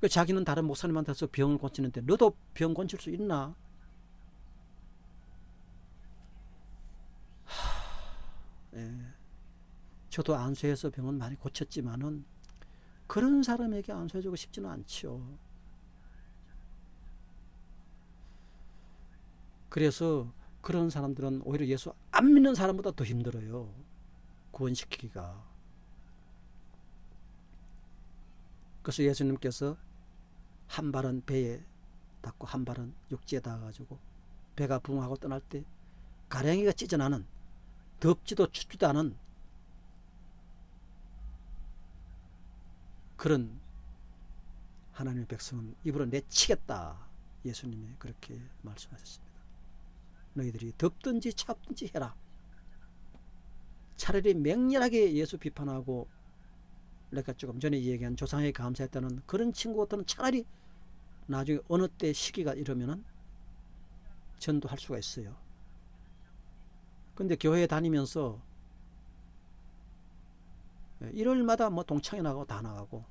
그 자기는 다른 목사님한테서 병을 고치는데 너도 병 고칠 수 있나? 하, 예. 저도 안수해서 병은 많이 고쳤지만은 그런 사람에게 안수해주고 싶지는 않죠. 그래서 그런 사람들은 오히려 예수 안 믿는 사람보다 더 힘들어요. 구원시키기가. 그래서 예수님께서 한 발은 배에 닿고 한 발은 육지에 닿아가지고 배가 붕하고 떠날 때 가랭이가 찢어나는 덥지도 춥지도 않은 그런 하나님의 백성은 입으로 내치겠다. 예수님이 그렇게 말씀하셨습니다. 너희들이 덥든지 찹든지 해라. 차라리 맹렬하게 예수 비판하고 내가 조금 전에 얘기한 조상에 감사했다는 그런 친구 같은 차라리 나중에 어느 때 시기가 이러면은 전도할 수가 있어요. 근데 교회에 다니면서 예, 일요일마다 뭐 동창회 나가고 다 나가고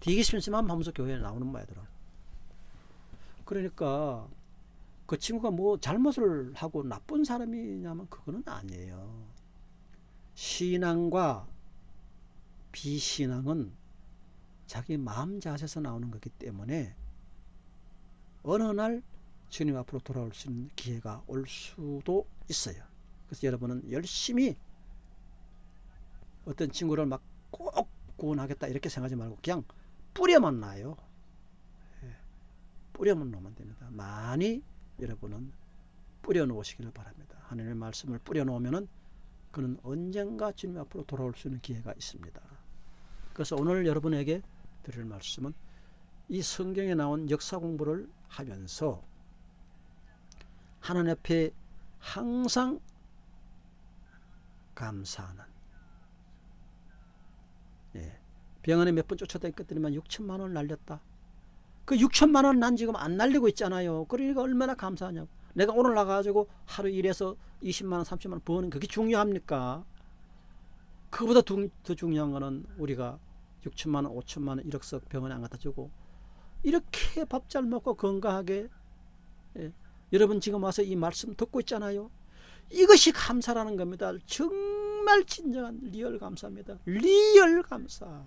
심심한 하면서 교회에 나오는 모양더라 그러니까 그 친구가 뭐 잘못을 하고 나쁜 사람이냐면 그거는 아니에요. 신앙과 비신앙은 자기 마음 자세에서 나오는 거기 때문에 어느 날 주님 앞으로 돌아올 수 있는 기회가 올 수도 있어요. 그래서 여러분은 열심히 어떤 친구를 막 꼭 구원하겠다 이렇게 생각하지 말고 그냥 뿌려만 놔요. 예, 뿌려만 놓으면 됩니다. 많이 여러분은 뿌려놓으시기를 바랍니다. 하나님의 말씀을 뿌려놓으면 그는 언젠가 주님 앞으로 돌아올 수 있는 기회가 있습니다. 그래서 오늘 여러분에게 드릴 말씀은 이 성경에 나온 역사 공부를 하면서 하나님 앞에 항상 감사하는 예. 병원에 몇 번 쫓아다녔더니만 6천만 원을 날렸다. 그 6천만 원 난 지금 안 날리고 있잖아요. 그러니까 얼마나 감사하냐고. 내가 오늘 나가가지고 하루 일해서 20만 원, 30만 원 버는 그게 중요합니까? 그보다 더 중요한 거는 우리가 6천만 원, 5천만 원, 1억석 병원에 안 갖다 주고 이렇게 밥 잘 먹고 건강하게 예. 여러분 지금 와서 이 말씀 듣고 있잖아요. 이것이 감사라는 겁니다. 정말 진정한 real 감사입니다. real 감사.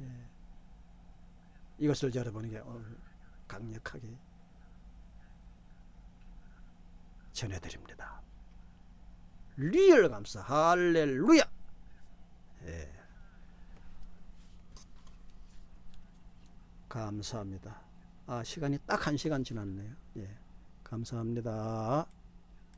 예. 이것을 여러분에게 오늘 강력하게 전해드립니다. real 감사. 할렐루야. 예. 감사합니다. 아, 시간이 딱한 시간 지났네요. 예. 감사합니다.